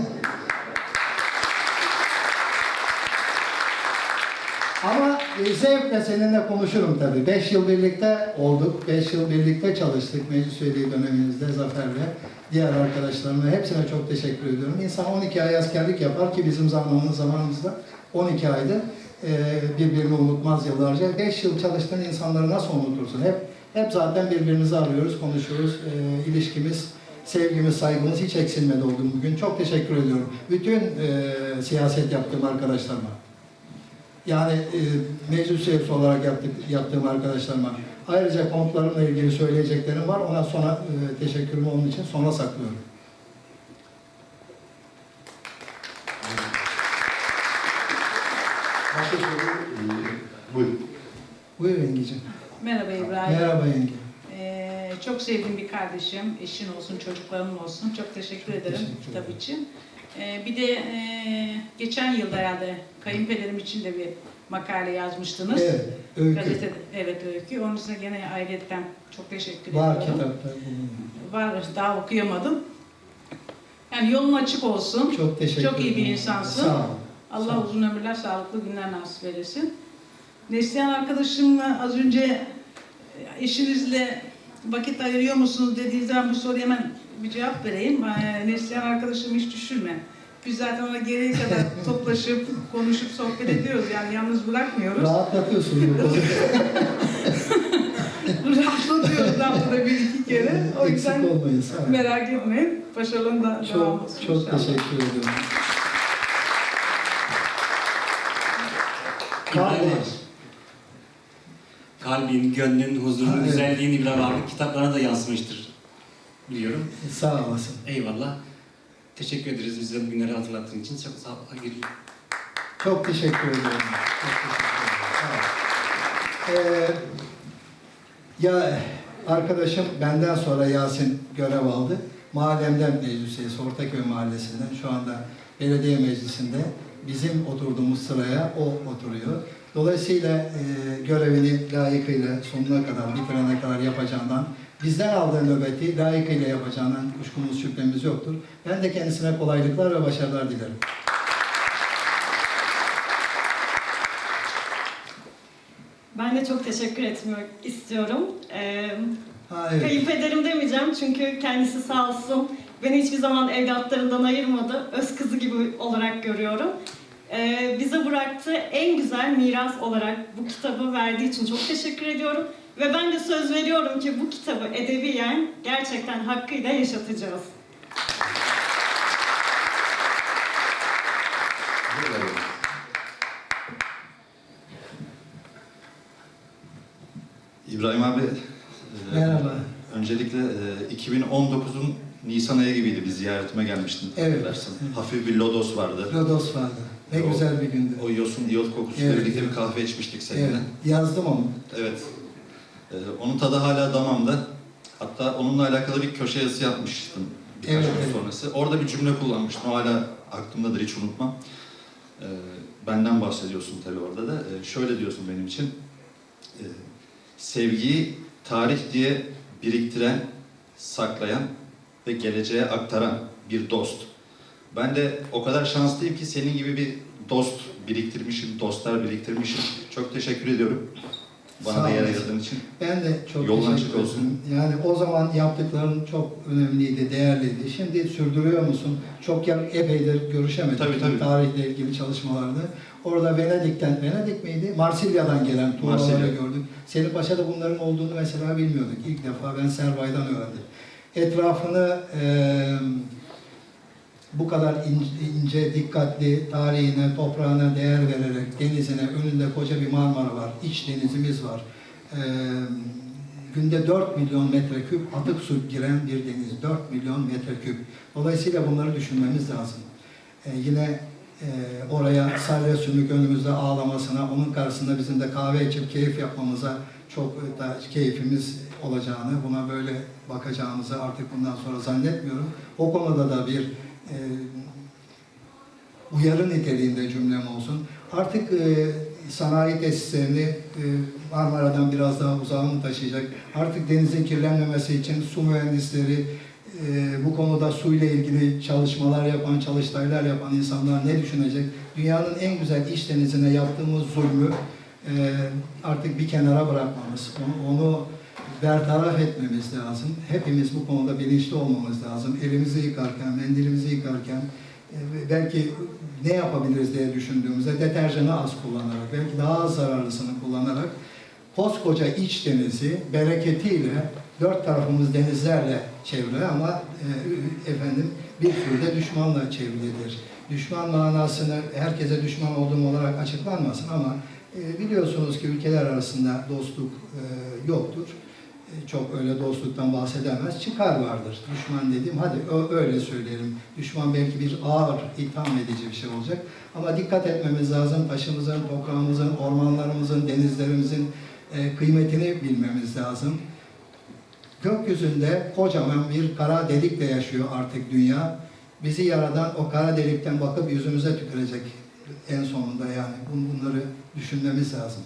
Ama e, zevkle seninle konuşurum tabii. Beş yıl birlikte olduk, beş yıl birlikte çalıştık meclis üyeliği dönemimizde Zafer'le. Diğer arkadaşlarıma hepsine çok teşekkür ediyorum. İnsan 12 ay askerlik yapar ki bizim zamanımız zamanımızda 12 aydı. E, birbirini unutmaz yıllarca. 5 yıl çalıştığın insanları nasıl unutursun? Hep hep zaten birbirimizi arıyoruz, konuşuyoruz. E, ilişkimiz, sevgimiz, saygımız hiç eksilmedi oldu bugün. Çok teşekkür ediyorum. Bütün e, siyaset yaptığım arkadaşlarıma. Yani e, meclis üyesi olarak yaptık, yaptığım arkadaşlarıma. Ayrıca konutlarımla ilgili söyleyeceklerim var. Ona sonra e, teşekkürümü onun için sona saklıyorum. Başka soru? Ee, buyurun. Buyur yengeciğim. Merhaba İbrahim. Merhaba yenge. Ee, çok sevdiğim bir kardeşim, eşin olsun, çocukların olsun. Çok teşekkür ederim Teşekkür kitap ederim. için. Ee, bir de e, geçen yılda herhalde kayınpederim için de bir makale yazmıştınız. Evet, öykü. Gazetede, evet öykü. Onun için gene ayrıyetten çok teşekkür Var ediyorum. kitapta. bulunuyor. Var, daha okuyamadım. Yani yolun açık olsun. Çok teşekkür Çok iyi bir insansın. Sağ ol. Allah Sağ ol. uzun ömürler, sağlıklı günler nasip eylesin. Neslihan arkadaşımla az önce eşinizle vakit ayırıyor musunuz dediği zaman bu soruya hemen bir cevap vereyim. Ee, Neslihan arkadaşımı hiç düşünme. Biz zaten ona gereği kadar [laughs] toplaşıp, konuşup, sohbet ediyoruz. Yani yalnız bırakmıyoruz. Rahatlatıyorsun [laughs] bu konuda. Rahatlatıyoruz haftada bir iki kere. O yüzden merak etmeyin. Başarının da devam Çok, olsun çok inşallah. teşekkür ediyorum. Kardeş. kalbin, gönlün, huzurun, Ha, evet. güzelliğin İbrahim abi kitaplarına da yansımıştır biliyorum. Sağ olasın. Eyvallah. Teşekkür ederiz bize bu günleri hatırlattığın için. Çok sağ ol. Çok teşekkür ediyorum. Çok teşekkür ederim. Ol. Ee, ya arkadaşım benden sonra Yasin görev aldı. Mahallemden meclis üyesi, Ortaköy Mahallesi'nden şu anda belediye meclisinde bizim oturduğumuz sıraya o oturuyor. Dolayısıyla e, görevini layıkıyla sonuna kadar, bitirene kadar yapacağından, bizden aldığı nöbeti layıkıyla yapacağından kuşkumuz şüphemiz yoktur. Ben de kendisine kolaylıklar ve başarılar dilerim. Ben de çok teşekkür etmek istiyorum. Ee, Ha, evet. Kayınpederim demeyeceğim çünkü kendisi sağ olsun beni hiçbir zaman evlatlarından ayırmadı. Öz kızı gibi olarak görüyorum. Ee, bize bıraktığı en güzel miras olarak bu kitabı verdiği için çok teşekkür ediyorum. Ve ben de söz veriyorum ki bu kitabı edebiyen gerçekten hakkıyla yaşatacağız. İbrahim abi, e, Merhaba. öncelikle e, 2019'un Nisan ayı gibiydi bir ziyaretime gelmiştin. Evet. Dersin. Hafif bir lodos vardı. Rodos vardı. Ne O- güzel bir gündü. O yosun iyot kokusuyla Evet. birlikte bir kahve içmiştik seninle. Evet, yazdım onu. Evet. E, onun tadı hala damamda. Hatta onunla alakalı bir köşe yazısı yapmıştım birkaç Evet, gün evet. sonrası. Orada bir cümle kullanmıştım. Hala aklımdadır, hiç unutmam. E, benden bahsediyorsun tabii orada da. E, şöyle diyorsun benim için. E, sevgiyi tarih diye biriktiren, saklayan ve geleceğe aktaran bir dost. Ben de o kadar şanslıyım ki senin gibi bir dost biriktirmişim, dostlar biriktirmişim. Çok teşekkür ediyorum. Bana Sağ da yer ayırdığın için. Ben de çok Yolun açık olsun. Yani o zaman yaptıkların çok önemliydi, değerliydi. Şimdi sürdürüyor musun? Çok ya, epeydir görüşemedik. Tabii, tabii. Tarihle ilgili çalışmalarda. Orada Venedik'ten, Venedik miydi? Marsilya'dan gelen Marsilya. gördük. Senin Paşa'da bunların olduğunu mesela bilmiyorduk. İlk defa ben Serbay'dan öğrendim. Etrafını eee bu kadar ince, ince, dikkatli tarihine, toprağına değer vererek, denizine, önünde koca bir Marmara var, iç denizimiz var. Ee, günde 4 milyon metreküp atık su giren bir deniz, 4 milyon metreküp. Dolayısıyla bunları düşünmemiz lazım. Ee, yine e, oraya salya sümük önümüzde ağlamasına, onun karşısında bizim de kahve içip keyif yapmamıza çok da keyfimiz olacağını, buna böyle bakacağımızı artık bundan sonra zannetmiyorum. O konuda da bir e, uyarı niteliğinde cümlem olsun. Artık e, sanayi tesislerini e, Marmara'dan biraz daha uzağa mı taşıyacak? Artık denizin kirlenmemesi için su mühendisleri, e, bu konuda suyla ilgili çalışmalar yapan, çalıştaylar yapan insanlar ne düşünecek? Dünyanın en güzel iç denizine yaptığımız zulmü e, artık bir kenara bırakmamız, onu, onu bertaraf etmemiz lazım. Hepimiz bu konuda bilinçli olmamız lazım. Elimizi yıkarken, mendilimizi yıkarken e, belki ne yapabiliriz diye düşündüğümüzde deterjanı az kullanarak, belki daha az zararlısını kullanarak koskoca iç denizi bereketiyle dört tarafımız denizlerle çevrili ama e, efendim bir sürü de düşmanla çevrilidir. Düşman manasını herkese düşman olduğum olarak açıklanmasın ama e, biliyorsunuz ki ülkeler arasında dostluk yoktur. Çok öyle dostluktan bahsedemez. Çıkar vardır. Düşman dediğim, hadi öyle söyleyelim. Düşman belki bir ağır, itham edici bir şey olacak. Ama dikkat etmemiz lazım. Taşımızın, toprağımızın, ormanlarımızın, denizlerimizin e, kıymetini bilmemiz lazım. Gökyüzünde kocaman bir kara delikle yaşıyor artık dünya. Bizi yaradan o kara delikten bakıp yüzümüze tükürecek en sonunda yani. Bun- Bunları düşünmemiz lazım.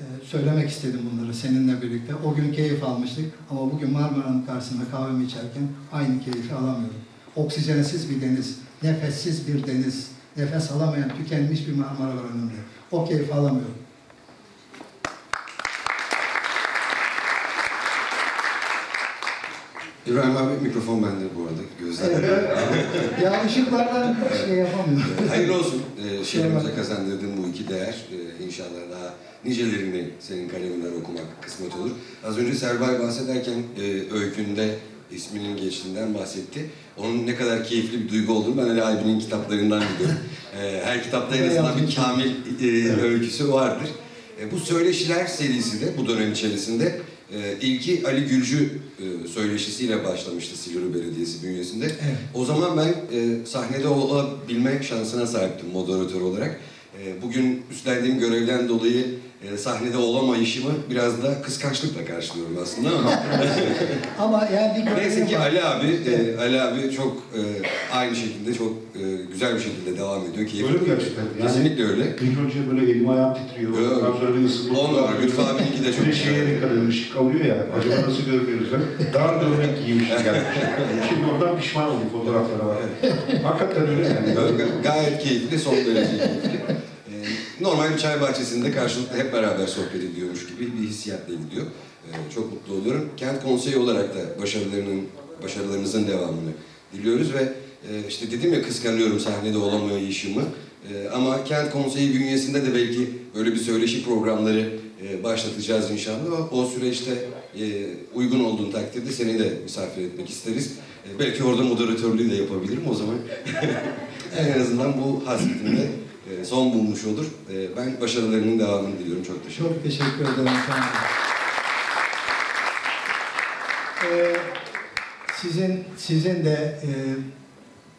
Ee, söylemek istedim bunları seninle birlikte. O gün keyif almıştık ama bugün Marmara'nın karşısında kahvemi içerken aynı keyfi alamıyorum. Oksijensiz bir deniz, nefessiz bir deniz, nefes alamayan, tükenmiş bir Marmara var önümde. O keyfi alamıyorum. İbrahim abi mikrofon bende bu arada. Gözler. Evet, [laughs] ya ışıklardan şey yapamıyorum. Hayırlı olsun. Ee, şehrimize kazandırdığın bu iki değer. Ee, inşallah daha nicelerini senin kaleminden okumak kısmet olur. Az önce Serbay bahsederken e, öykünde isminin geçtiğinden bahsetti. Onun ne kadar keyifli bir duygu olduğunu ben Ali abinin kitaplarından biliyorum. Ee, [laughs] her kitapta en azından bir kamil e, öyküsü vardır. E, bu Söyleşiler serisi de bu dönem içerisinde e, ilki Ali Gülcü e, söyleşisiyle başlamıştı Silivri Belediyesi bünyesinde. Evet. O zaman ben e, sahnede olabilme şansına sahiptim moderatör olarak. E, bugün üstlendiğim görevden dolayı e, sahnede olamayışımı biraz da kıskançlıkla karşılıyorum aslında ama [laughs] Ama yani bir neyse ki var. Ali abi, e, Ali abi çok e, aynı şekilde çok e, güzel bir şekilde devam ediyor. Keyifli. Öyle mi gerçekten? Yani- Kesinlikle öyle. İlk önce böyle elim ayağım titriyor. Evet. Ondan sonra bir ısınma. On numara. Lütfü abininki de [laughs] çok Bir şeye edin. ışık kalıyor ya. Acaba nasıl görmüyoruz? Dar gömlek giymişim gelmiş. [laughs] Şimdi oradan pişman oldum fotoğraflara var. Hakikaten öyle yani. Ga- Gayet keyifli, son derece keyifli. Normal bir çay bahçesinde karşılıklı hep beraber sohbet ediyormuş gibi bir hissiyatla gidiyor. Ee, Çok mutlu oluyorum. Kent konseyi olarak da başarılarının, başarılarınızın devamını diliyoruz ve e, işte dedim ya kıskanıyorum sahnede olamayışımı. Ee, Ama Kent Konseyi bünyesinde de belki böyle bir söyleşi programları e, başlatacağız inşallah. O süreçte e, uygun olduğun takdirde seni de misafir etmek isteriz. E, Belki orada moderatörlüğü de yapabilirim o zaman. [laughs] en azından bu hasretimde e, son bulmuş olur. E, Ben başarılarının devamını diliyorum. Çok teşekkür ederim. Çok teşekkür ederim. Olun. Ee, sizin sizin de e,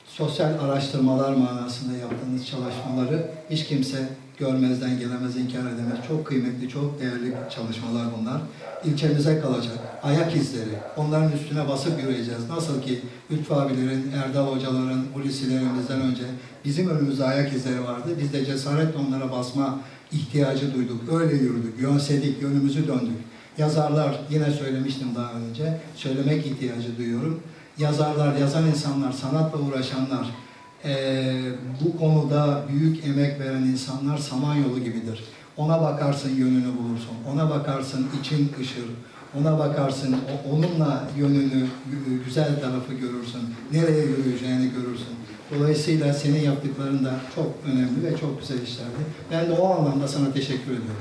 sosyal araştırmalar manasında yaptığınız çalışmaları hiç kimse görmezden gelemez, inkar edemez. Çok kıymetli, çok değerli çalışmalar bunlar. İlçemize kalacak. Ayak izleri. Onların üstüne basıp yürüyeceğiz. Nasıl ki Lütfü abilerin, Erdal hocaların, Hulusilerimizden önce bizim önümüzde ayak izleri vardı. Biz de cesaretle onlara basma ihtiyacı duyduk. Öyle yürüdük, yönsedik, yönümüzü döndük. Yazarlar, yine söylemiştim daha önce, söylemek ihtiyacı duyuyorum. Yazarlar, yazan insanlar, sanatla uğraşanlar, eee, bu konuda büyük emek veren insanlar samanyolu gibidir. Ona bakarsın yönünü bulursun, ona bakarsın için ışır, ona bakarsın onunla yönünü, gü- güzel tarafı görürsün, nereye yürüyeceğini görürsün. Dolayısıyla senin yaptıkların da çok önemli ve çok güzel işlerdi. Ben de o anlamda sana teşekkür ediyorum.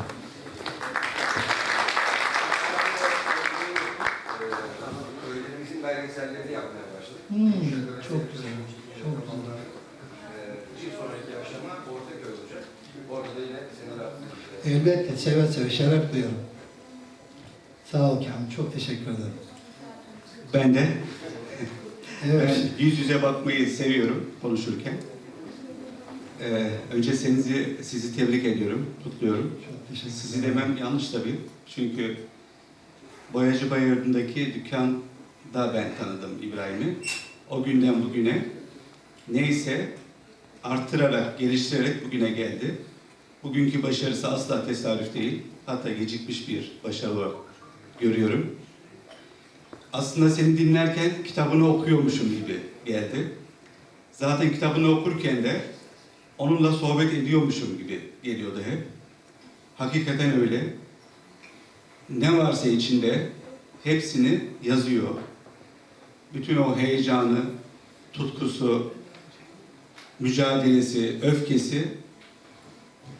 Yapmaya başladık. Hmm, çok güzel, çok güzel. Bir sonraki aşama Ortaköy olacak. Orada da yine senin Elbette, seve seve, şeref duyarım. Sağ ol Kamil, çok teşekkür ederim. Ben de. Evet. Ben yüz yüze bakmayı seviyorum konuşurken. Ee, önce sizi, sizi tebrik ediyorum, kutluyorum. Sizi demem yanlış tabii. Çünkü Boyacı Bayırı'ndaki dükkanda ben tanıdım İbrahim'i. O günden bugüne neyse arttırarak, geliştirerek bugüne geldi. Bugünkü başarısı asla tesadüf değil. Hatta gecikmiş bir başarı olarak görüyorum. Aslında seni dinlerken kitabını okuyormuşum gibi geldi. Zaten kitabını okurken de onunla sohbet ediyormuşum gibi geliyordu hep. Hakikaten öyle. Ne varsa içinde hepsini yazıyor. Bütün o heyecanı, tutkusu, mücadelesi, öfkesi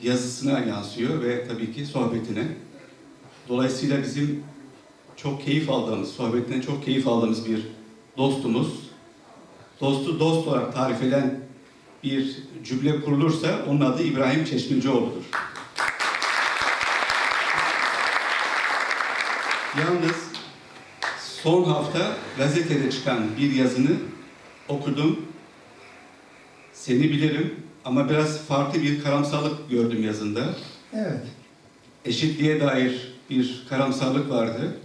yazısına yansıyor ve tabii ki sohbetine. Dolayısıyla bizim çok keyif aldığımız, sohbetinden çok keyif aldığımız bir dostumuz. Dostu dost olarak tarif eden bir cümle kurulursa onun adı İbrahim Çeşmecioğlu'dur. Yalnız son hafta gazetede çıkan bir yazını okudum. Seni bilirim ama biraz farklı bir karamsarlık gördüm yazında. Evet. Eşitliğe dair bir karamsarlık vardı.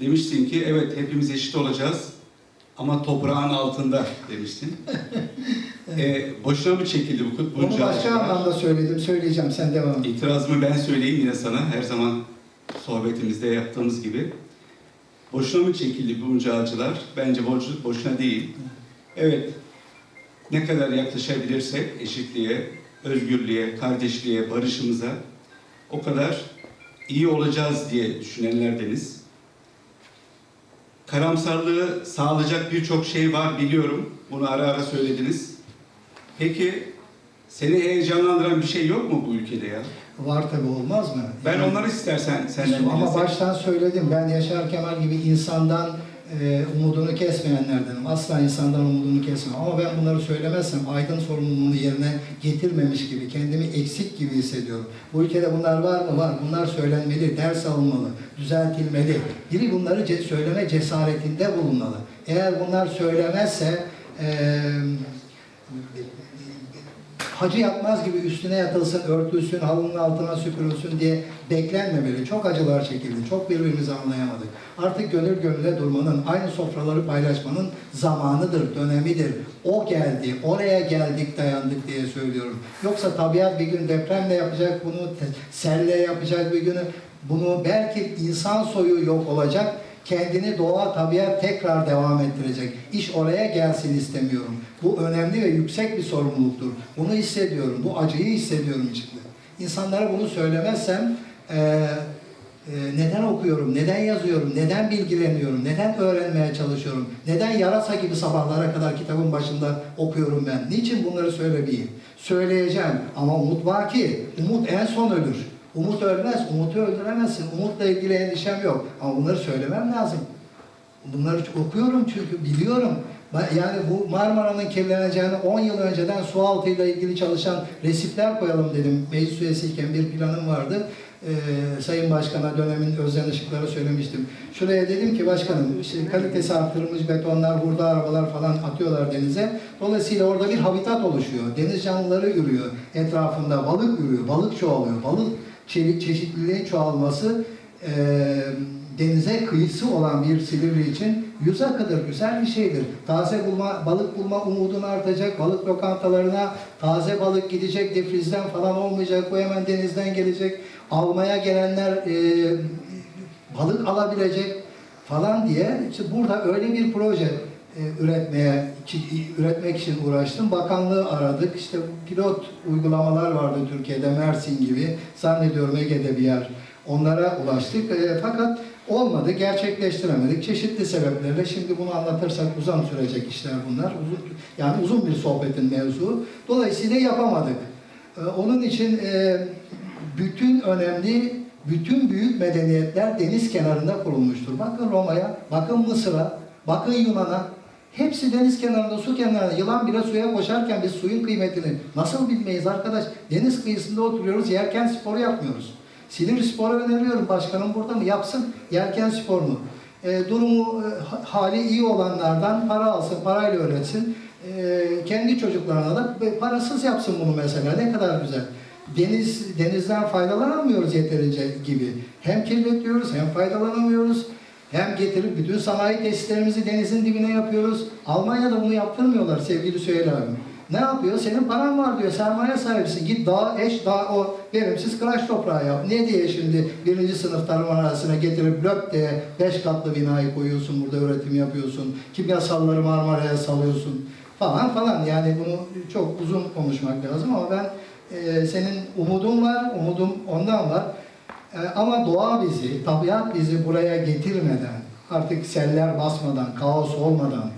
Demiştin ki evet hepimiz eşit olacağız ama toprağın altında demiştin. [laughs] e, boşuna mı çekildi bu Onu bunca başka acılar? anlamda söyledim, söyleyeceğim. Sen devam et. İtirazımı ben söyleyeyim yine sana her zaman sohbetimizde yaptığımız gibi. Boşuna mı çekildi bunca acılar? Bence boşu- boşuna değil. Evet, ne kadar yaklaşabilirsek eşitliğe, özgürlüğe, kardeşliğe, barışımıza o kadar iyi olacağız diye düşünenlerdeniz. Karamsarlığı sağlayacak birçok şey var biliyorum. Bunu ara ara söylediniz. Peki seni heyecanlandıran bir şey yok mu bu ülkede ya? Var tabi olmaz mı? Ben onları istersen senden Ama baştan söyledim. Ben Yaşar Kemal gibi insandan e, umudunu kesmeyenlerdenim. Asla insandan umudunu kesmem. Ama ben bunları söylemezsem aydın sorumluluğunu yerine getirmemiş gibi, kendimi eksik gibi hissediyorum. Bu ülkede bunlar var mı? Var. Bunlar söylenmeli, ders alınmalı, düzeltilmeli. Biri bunları ce- söyleme cesaretinde bulunmalı. Eğer bunlar söylemezse e, hacı yatmaz gibi üstüne yatılsın, örtülsün, halının altına süpürülsün diye beklenmemeli. Çok acılar çekildi, çok birbirimizi anlayamadık. Artık gönül gönüle durmanın, aynı sofraları paylaşmanın zamanıdır, dönemidir. O geldi, oraya geldik, dayandık diye söylüyorum. Yoksa tabiat bir gün depremle yapacak bunu, selle yapacak bir günü. Bunu belki insan soyu yok olacak, kendini doğa, tabiat tekrar devam ettirecek. İş oraya gelsin istemiyorum. Bu önemli ve yüksek bir sorumluluktur. Bunu hissediyorum, bu acıyı hissediyorum içimde. İnsanlara bunu söylemezsem eee, e, neden okuyorum, neden yazıyorum, neden bilgileniyorum, neden öğrenmeye çalışıyorum, neden yarasa gibi sabahlara kadar kitabın başında okuyorum ben. Niçin bunları söylemeyeyim? Söyleyeceğim ama umut var ki, umut en son ölür. Umut ölmez, umutu öldüremezsin. Umutla ilgili endişem yok. Ama bunları söylemem lazım. Bunları okuyorum çünkü biliyorum. Yani bu Marmara'nın kirleneceğini 10 yıl önceden su altıyla ilgili çalışan resifler koyalım dedim. Meclis üyesiyken bir planım vardı. Ee, Sayın Başkan'a dönemin Özden Işıkları söylemiştim. Şuraya dedim ki başkanım işte kalitesi arttırılmış betonlar, hurda arabalar falan atıyorlar denize. Dolayısıyla orada bir habitat oluşuyor. Deniz canlıları ürüyor. Etrafında balık ürüyor. Balık çoğalıyor. Balık çeşit, çeşitliliğin çoğalması e, denize kıyısı olan bir Silivri için yüz akıdır, güzel bir şeydir. Taze bulma, balık bulma umudun artacak, balık lokantalarına taze balık gidecek, defrizden falan olmayacak, bu hemen denizden gelecek. Almaya gelenler e, balık alabilecek falan diye işte burada öyle bir proje e, üretmeye üretmek için uğraştım. Bakanlığı aradık. İşte pilot uygulamalar vardı Türkiye'de Mersin gibi. Zannediyorum Ege'de bir yer. Onlara ulaştık. E, fakat olmadı, gerçekleştiremedik. Çeşitli sebeplerle şimdi bunu anlatırsak uzun sürecek işler bunlar. Uzun, yani uzun bir sohbetin mevzu. Dolayısıyla yapamadık. E, onun için bütün önemli, bütün büyük medeniyetler deniz kenarında kurulmuştur. Bakın Roma'ya, bakın Mısır'a, bakın Yunan'a. Hepsi deniz kenarında, su kenarında. Yılan bile suya koşarken biz suyun kıymetini nasıl bilmeyiz arkadaş? Deniz kıyısında oturuyoruz, yerken sporu yapmıyoruz. Silivri sporu öneriyorum. Başkanım burada mı? Yapsın yerken sporunu. E, durumu, e, ha- hali iyi olanlardan para alsın, parayla öğretsin. E, kendi çocuklarına da parasız yapsın bunu mesela. Ne kadar güzel. Deniz denizden faydalanamıyoruz yeterince gibi. Hem kirletiyoruz hem faydalanamıyoruz. Hem getirip bütün sanayi tesislerimizi denizin dibine yapıyoruz. Almanya'da bunu yaptırmıyorlar sevgili Süheyl abim. Ne yapıyor? Senin paran var diyor. Sermaye sahibisin. Git dağ, eş, dağ o verimsiz kıraç toprağı yap. Ne diye şimdi birinci sınıf tarım arazisine getirip löp diye beş katlı binayı koyuyorsun. Burada üretim yapıyorsun. Kimyasalları Marmara'ya salıyorsun. Falan falan. Yani bunu çok uzun konuşmak lazım ama ben e, senin umudun var. Umudum ondan var. E, ama doğa bizi, tabiat bizi buraya getirmeden, artık seller basmadan, kaos olmadan,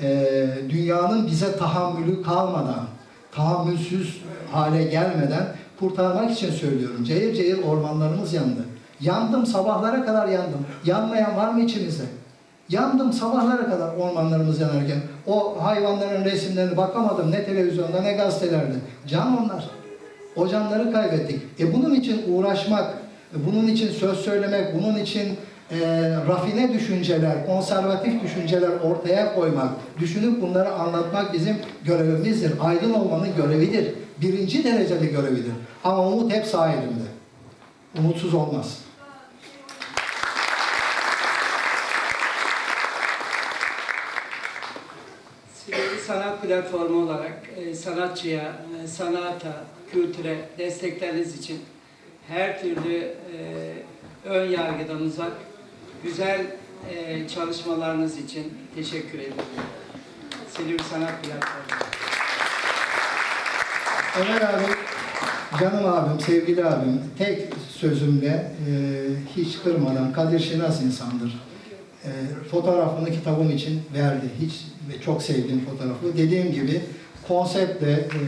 e, dünyanın bize tahammülü kalmadan, tahammülsüz hale gelmeden kurtarmak için söylüyorum. Cayır cayır ormanlarımız yandı. Yandım, sabahlara kadar yandım. Yanmayan var mı içimizde? Yandım sabahlara kadar ormanlarımız yanarken. O hayvanların resimlerine bakamadım ne televizyonda ne gazetelerde. Can onlar. O canları kaybettik. E bunun için uğraşmak, bunun için söz söylemek, bunun için e, rafine düşünceler, konservatif düşünceler ortaya koymak, düşünüp bunları anlatmak bizim görevimizdir. Aydın olmanın görevidir. Birinci derecede görevidir. Ama umut hep sağ. Umutsuz olmaz. Silivri Sanat Platformu olarak e, sanatçıya, e, sanata, kültüre destekleriniz için her türlü e, ön yargıdan uzak güzel e, çalışmalarınız için teşekkür ederim. Silivri Sanat Platformu. Ömer abi, canım abim, sevgili abim, tek sözümle e, hiç kırmadan Kadir Şinas insandır. E, fotoğrafını kitabım için verdi. Hiç ve çok sevdiğim fotoğrafı. Dediğim gibi konseptle, e,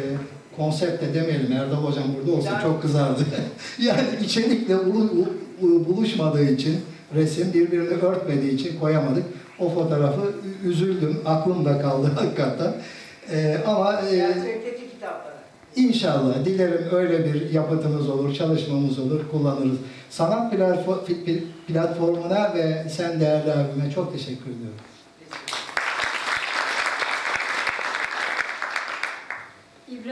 konseptle demeyelim Erdal Hocam burada olsa çok kızardı. [laughs] yani içerikle buluşmadığı için resim birbirini örtmediği için koyamadık. O fotoğrafı üzüldüm. Aklımda kaldı [laughs] hakikaten. E, ama e. İnşallah dilerim öyle bir yapıtımız olur, çalışmamız olur, kullanırız. Sanat platfo- pl- platformuna ve sen değerli abime çok teşekkür ediyorum.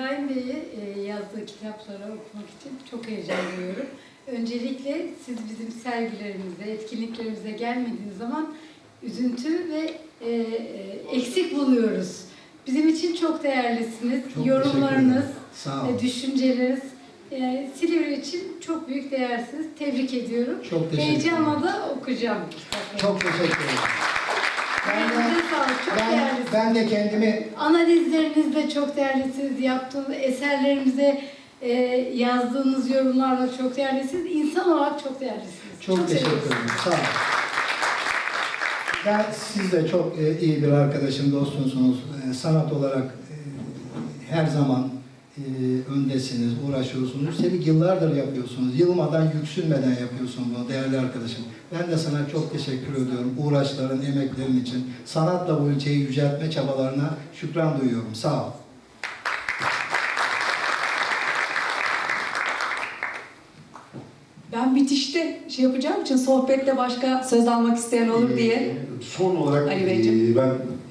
İbrahim Bey'i e, yazdığı kitapları okumak için çok heyecan duyuyorum. Öncelikle siz bizim sergilerimize, etkinliklerimize gelmediğiniz zaman üzüntü ve e, e, eksik buluyoruz. Bizim için çok değerlisiniz. Çok Yorumlarınız. Sağ olun. düşünceleriniz e, Silivri için çok büyük değersiniz. Tebrik ediyorum. Çok teşekkür ederim. Heyecanla da okuyacağım kitapları. Çok teşekkür ederim. Ben de, çok ben, değerlisiniz. ben de kendimi Analizleriniz de çok değerlisiniz. Yaptığınız eserlerimize e, yazdığınız yorumlarla çok değerlisiniz. İnsan olarak çok değerlisiniz. Çok, teşekkür seviyoruz. ederim. Sağ olun. Ben siz de çok e, iyi bir arkadaşım, dostumsunuz. E, sanat olarak e, her zaman e, öndesiniz, uğraşıyorsunuz. Üstelik yıllardır yapıyorsunuz. Yılmadan, yüksünmeden yapıyorsunuz bunu değerli arkadaşım. Ben de sana çok teşekkür ediyorum. Uğraşların, emeklerin için. Sanatla bu ülkeyi yüceltme çabalarına şükran duyuyorum. Sağ ol. Ben bitişte şey yapacağım için sohbette başka söz almak isteyen olur diye. Ee, Son olarak Ali Beyciğim. e, ben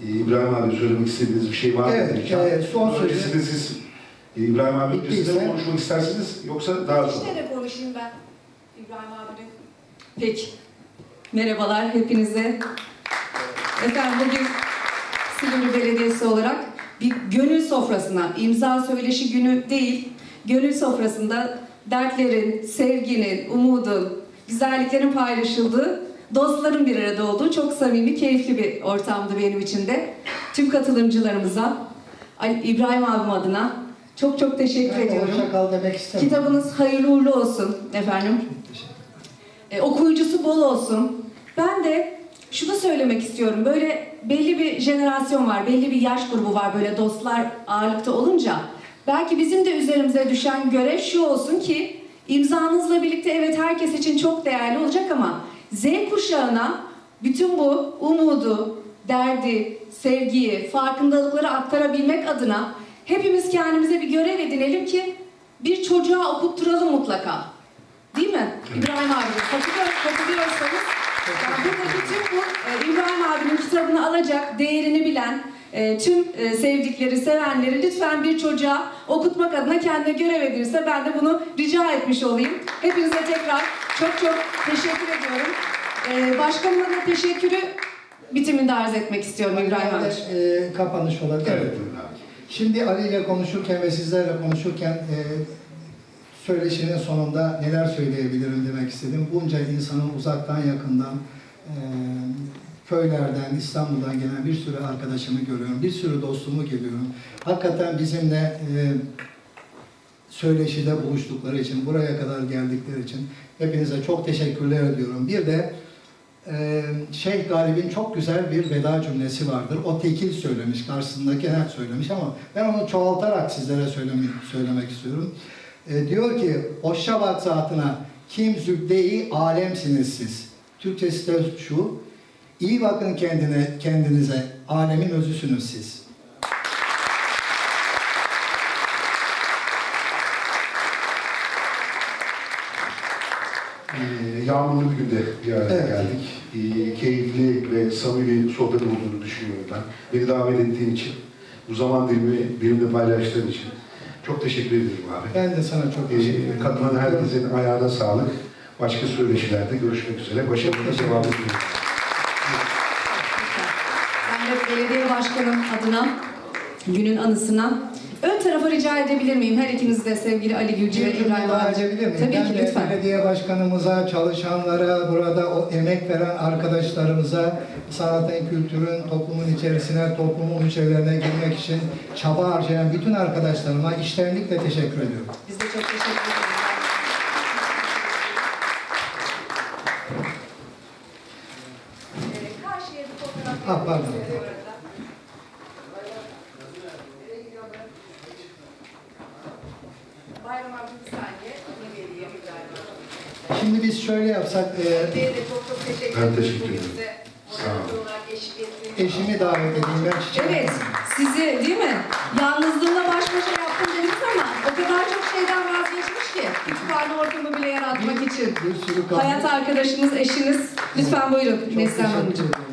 e, İbrahim abi söylemek istediğiniz bir şey var mı? Evet, e, son sözü- Öncesinde siz İbrahim abi öncesinde mi konuşmak istersiniz yoksa daha sonra? İşte de konuşayım ben İbrahim abinin. Peki. Merhabalar hepinize. Efendim bugün Silivri Belediyesi olarak bir gönül sofrasına, imza söyleşi günü değil, gönül sofrasında dertlerin, sevginin, umudun, güzelliklerin paylaşıldığı, dostların bir arada olduğu çok samimi, keyifli bir ortamdı benim için de. Tüm katılımcılarımıza, Ali- İbrahim abim adına çok çok teşekkür Ben ediyorum. hoşça kal demek istemiyorum. Kitabınız hayırlı uğurlu olsun efendim. E, okuyucusu bol olsun. Ben de şunu söylemek istiyorum. Böyle belli bir jenerasyon var, belli bir yaş grubu var böyle dostlar ağırlıkta olunca. Belki bizim de üzerimize düşen görev şu olsun ki imzanızla birlikte evet herkes için çok değerli olacak ama Z kuşağına bütün bu umudu, derdi, sevgiyi, farkındalıkları aktarabilmek adına hepimiz kendimize bir görev edinelim ki bir çocuğa okutturalım mutlaka. Değil mi? İbrahim abi katılıyor, katılıyorsanız yani buradaki tüm bu e, İbrahim abinin kitabını alacak, değerini bilen e, tüm e, sevdikleri, sevenleri lütfen bir çocuğa okutmak adına kendine görev edinirse ben de bunu rica etmiş olayım. Hepinize tekrar çok çok teşekkür ediyorum. Başkanıma da teşekkürü bitiminde arz etmek istiyorum İbrahim abi. E, kapanış olabilir. Şimdi Ali ile konuşurken ve sizlerle konuşurken e, söyleşinin sonunda neler söyleyebilirim demek istedim. Bunca insanın uzaktan yakından e, köylerden, İstanbul'dan gelen bir sürü arkadaşımı görüyorum. Bir sürü dostumu görüyorum. Hakikaten bizimle e, söyleşide buluştukları için, buraya kadar geldikleri için hepinize çok teşekkürler ediyorum. Bir de ee, Şeyh Galip'in çok güzel bir veda cümlesi vardır. O tekil söylemiş, karşısındaki her söylemiş ama ben onu çoğaltarak sizlere söylemek, söylemek istiyorum. Ee, diyor ki, hoşça bak zatına, kim zübde-i alemsiniz siz. Türkçesi de şu, iyi bakın kendine, kendinize, alemin özüsünüz siz. Ee, yağmurlu bir günde bir araya Evet. geldik. Ee, keyifli ve samimi bir sohbet olduğunu düşünüyorum ben. Beni davet ettiğin için, bu zaman dilimi benimle paylaştığın için çok teşekkür ederim abi. Ben de sana çok teşekkür ederim. Ee, katılan herkesin ayağına sağlık. Başka söyleşilerde görüşmek üzere. Başarılı devam ediyoruz. Ben de belediye başkanım adına günün anısına ön tarafa rica edebilir miyim? Her ikiniz de sevgili Ali Gülcü ve İbrahim miyim? Tabii ben ki de lütfen. belediye başkanımıza, çalışanlara, burada o emek veren arkadaşlarımıza, sanatın, kültürün toplumun içerisine, toplumun hücrelerine girmek için çaba harcayan bütün arkadaşlarıma iştenlikle teşekkür ediyorum. Biz de çok teşekkür ederiz. Ee, Ah, pardon. Bayram abi bir saniye. Onu vereyim İbrahim abi. Şimdi biz şöyle yapsak, e, Bey'e de çok çok teşekkür Ben ederim. teşekkür ederim. bize Sağ olun. organize olarak eşlik ettiğiniz için. eşimi davet edeyim. Ben çiçek Evet, sizi değil mi? Yalnızlığımla baş başa yaptım dediniz ama o kadar çok şeyden vazgeçmiş ki kütüphane ortamı bile yaratmak için. kahve- Hayat arkadaşınız, eşiniz. Lütfen buyurun Çok Neslihan teşekkür Hanımcığım. ederim.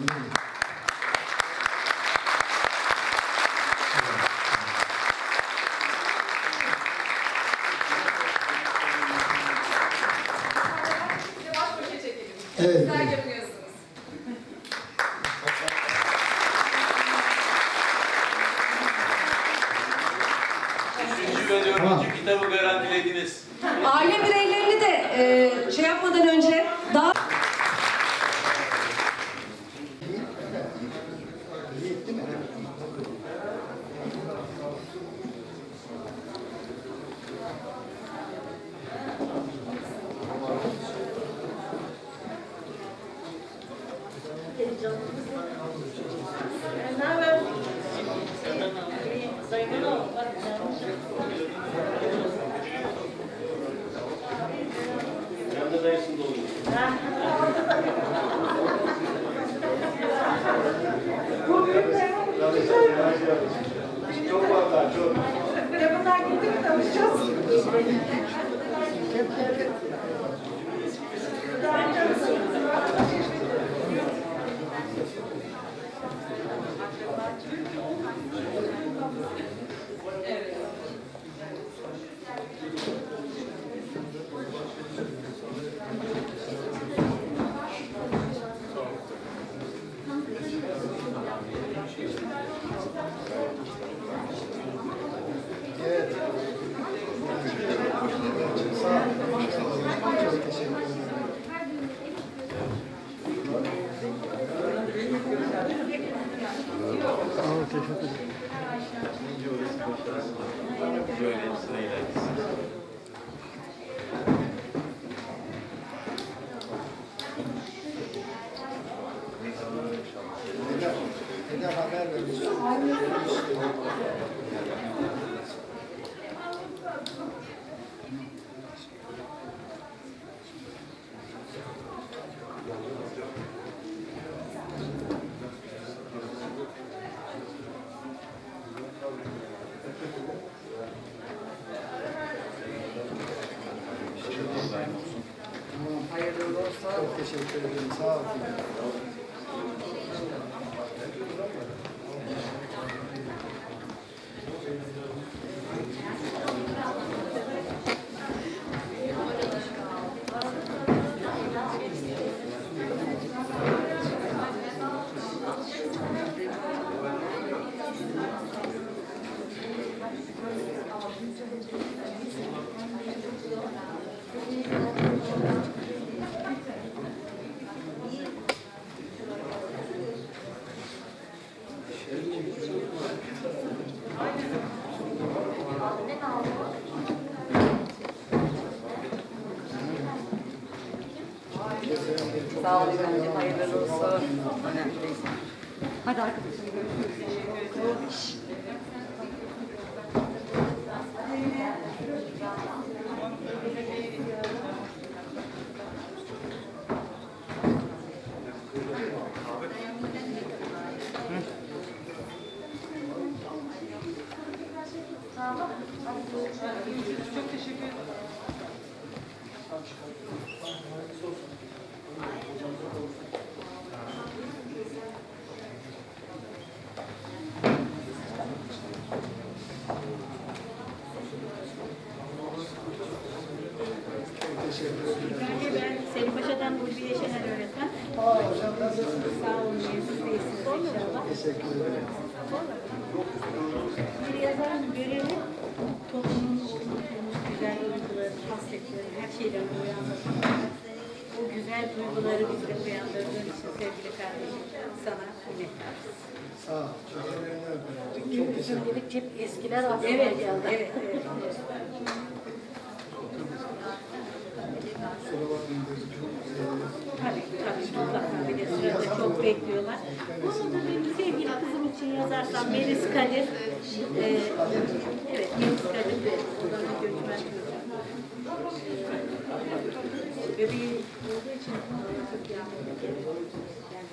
Çok teşekkür ederim. Sağ olun.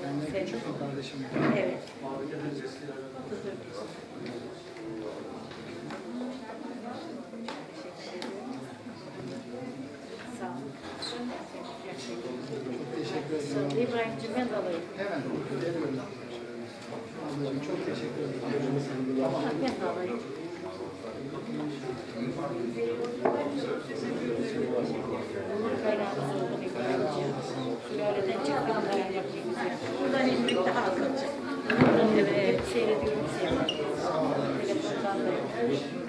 Benden küçük? Evet. Çok teşekkür ederim. İbrahim'cim ederim. Tamam. Ederim. Buradan inmek daha az olacak. Evet. Seyrediyorum, seyrediyorum. Telefondan da yapıyorum.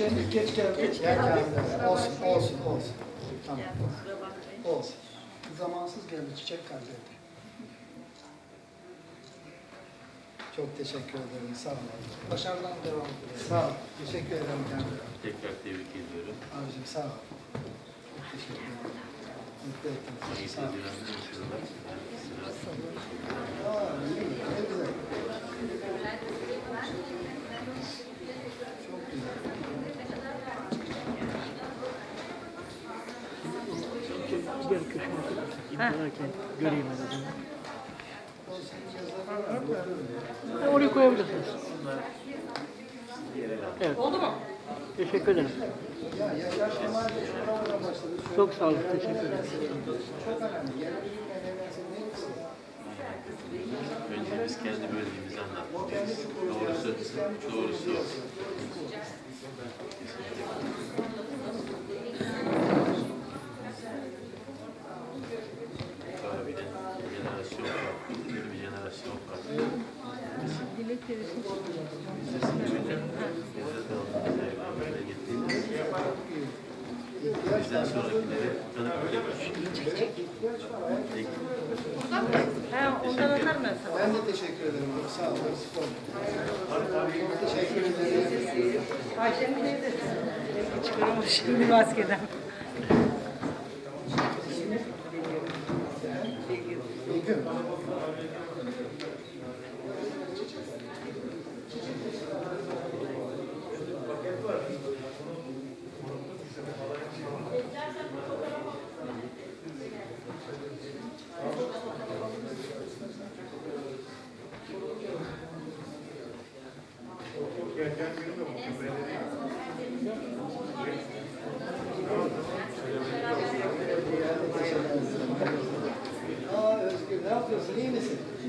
Çiçeğimiz geç geldi. Geç Ya geldi. Olsun, olsun, olsun. Tamam. Olsun. Zamansız geldi, çiçek kaybetti. Çok teşekkür ederim, sağ olun. Başarıdan devam edin. Sağ ol. Teşekkür ederim kendime. Tekrar tebrik ediyorum. Abicim sağ ol. Çok teşekkür ederim. Mutlu ettiniz. Sağ ol. Aa, ne güzel. Çok güzel. Gel köşeme. İmzalarken göreyim en azından. Ha, Oraya koyabilirsiniz. Evet. Oldu mu? Teşekkür ederim. Çok sağ olun. Teşekkür ederim. Önce biz kendi bölgemizi anlatmalıyız. Doğrusu, doğrusu o. Abiden jenerasyon farklı, yeni bir jenerasyon farklı. Dilek verirsin. Biz de sizinle bizde kaldığımız evlerle getirdik. Bizden sonrakileri tanıp öyle Ha, ondan ben sana. Ben de teşekkür ederim. Sağ olun. Teşekkür ederim. Ayşe'nin evde. Çıkaramamış şimdi maskeden. Begüm. Aa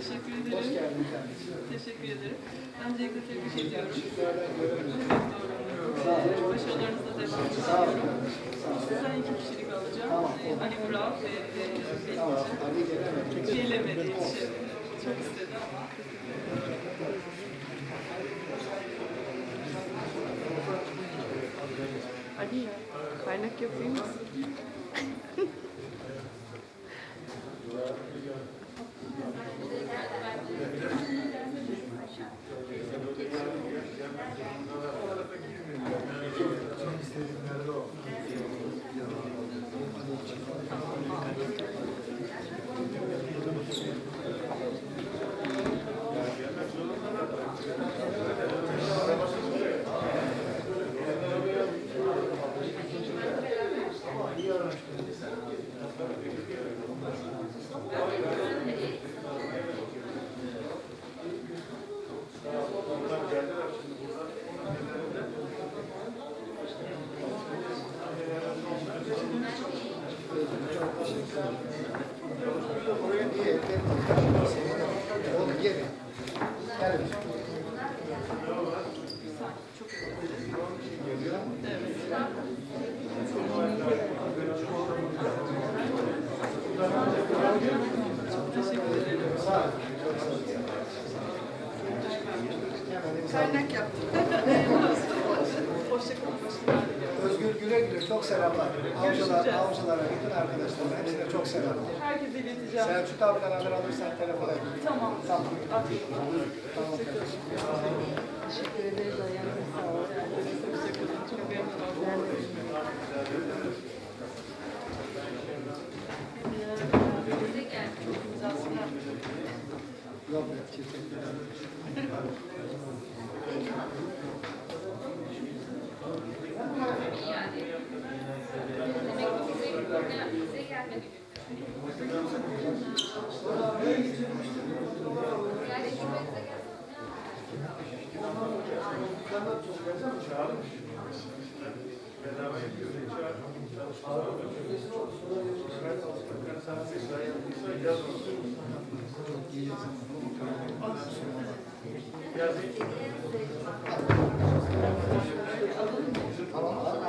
Teşekkür ederim. Hoş geldin kardeşim. Teşekkür ederim. Öncelikle tebrik ediyorum. Olun. Başarılarınızla devam ediyorum. Sağ olun. Sizden iki kişilik alacağım. Tamam, Ee, Ali Burak ve e, Tamam. Ali gelemedi. Gelemedi için. Çok istedi ama. Ali kaynak yapayım mı?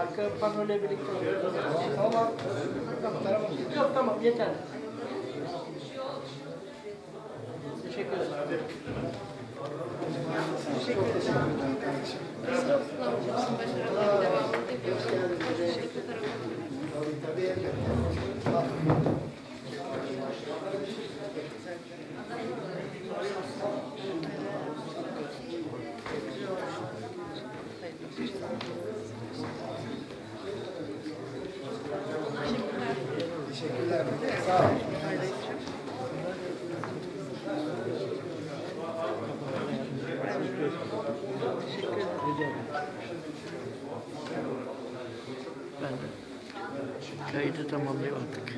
Arka panoyla birlikte. Tamam. Tamam. Yok tamam yeter. Teşekkür ederim. Teşekkür ederim. Ben de kaydı tamamlayamadık.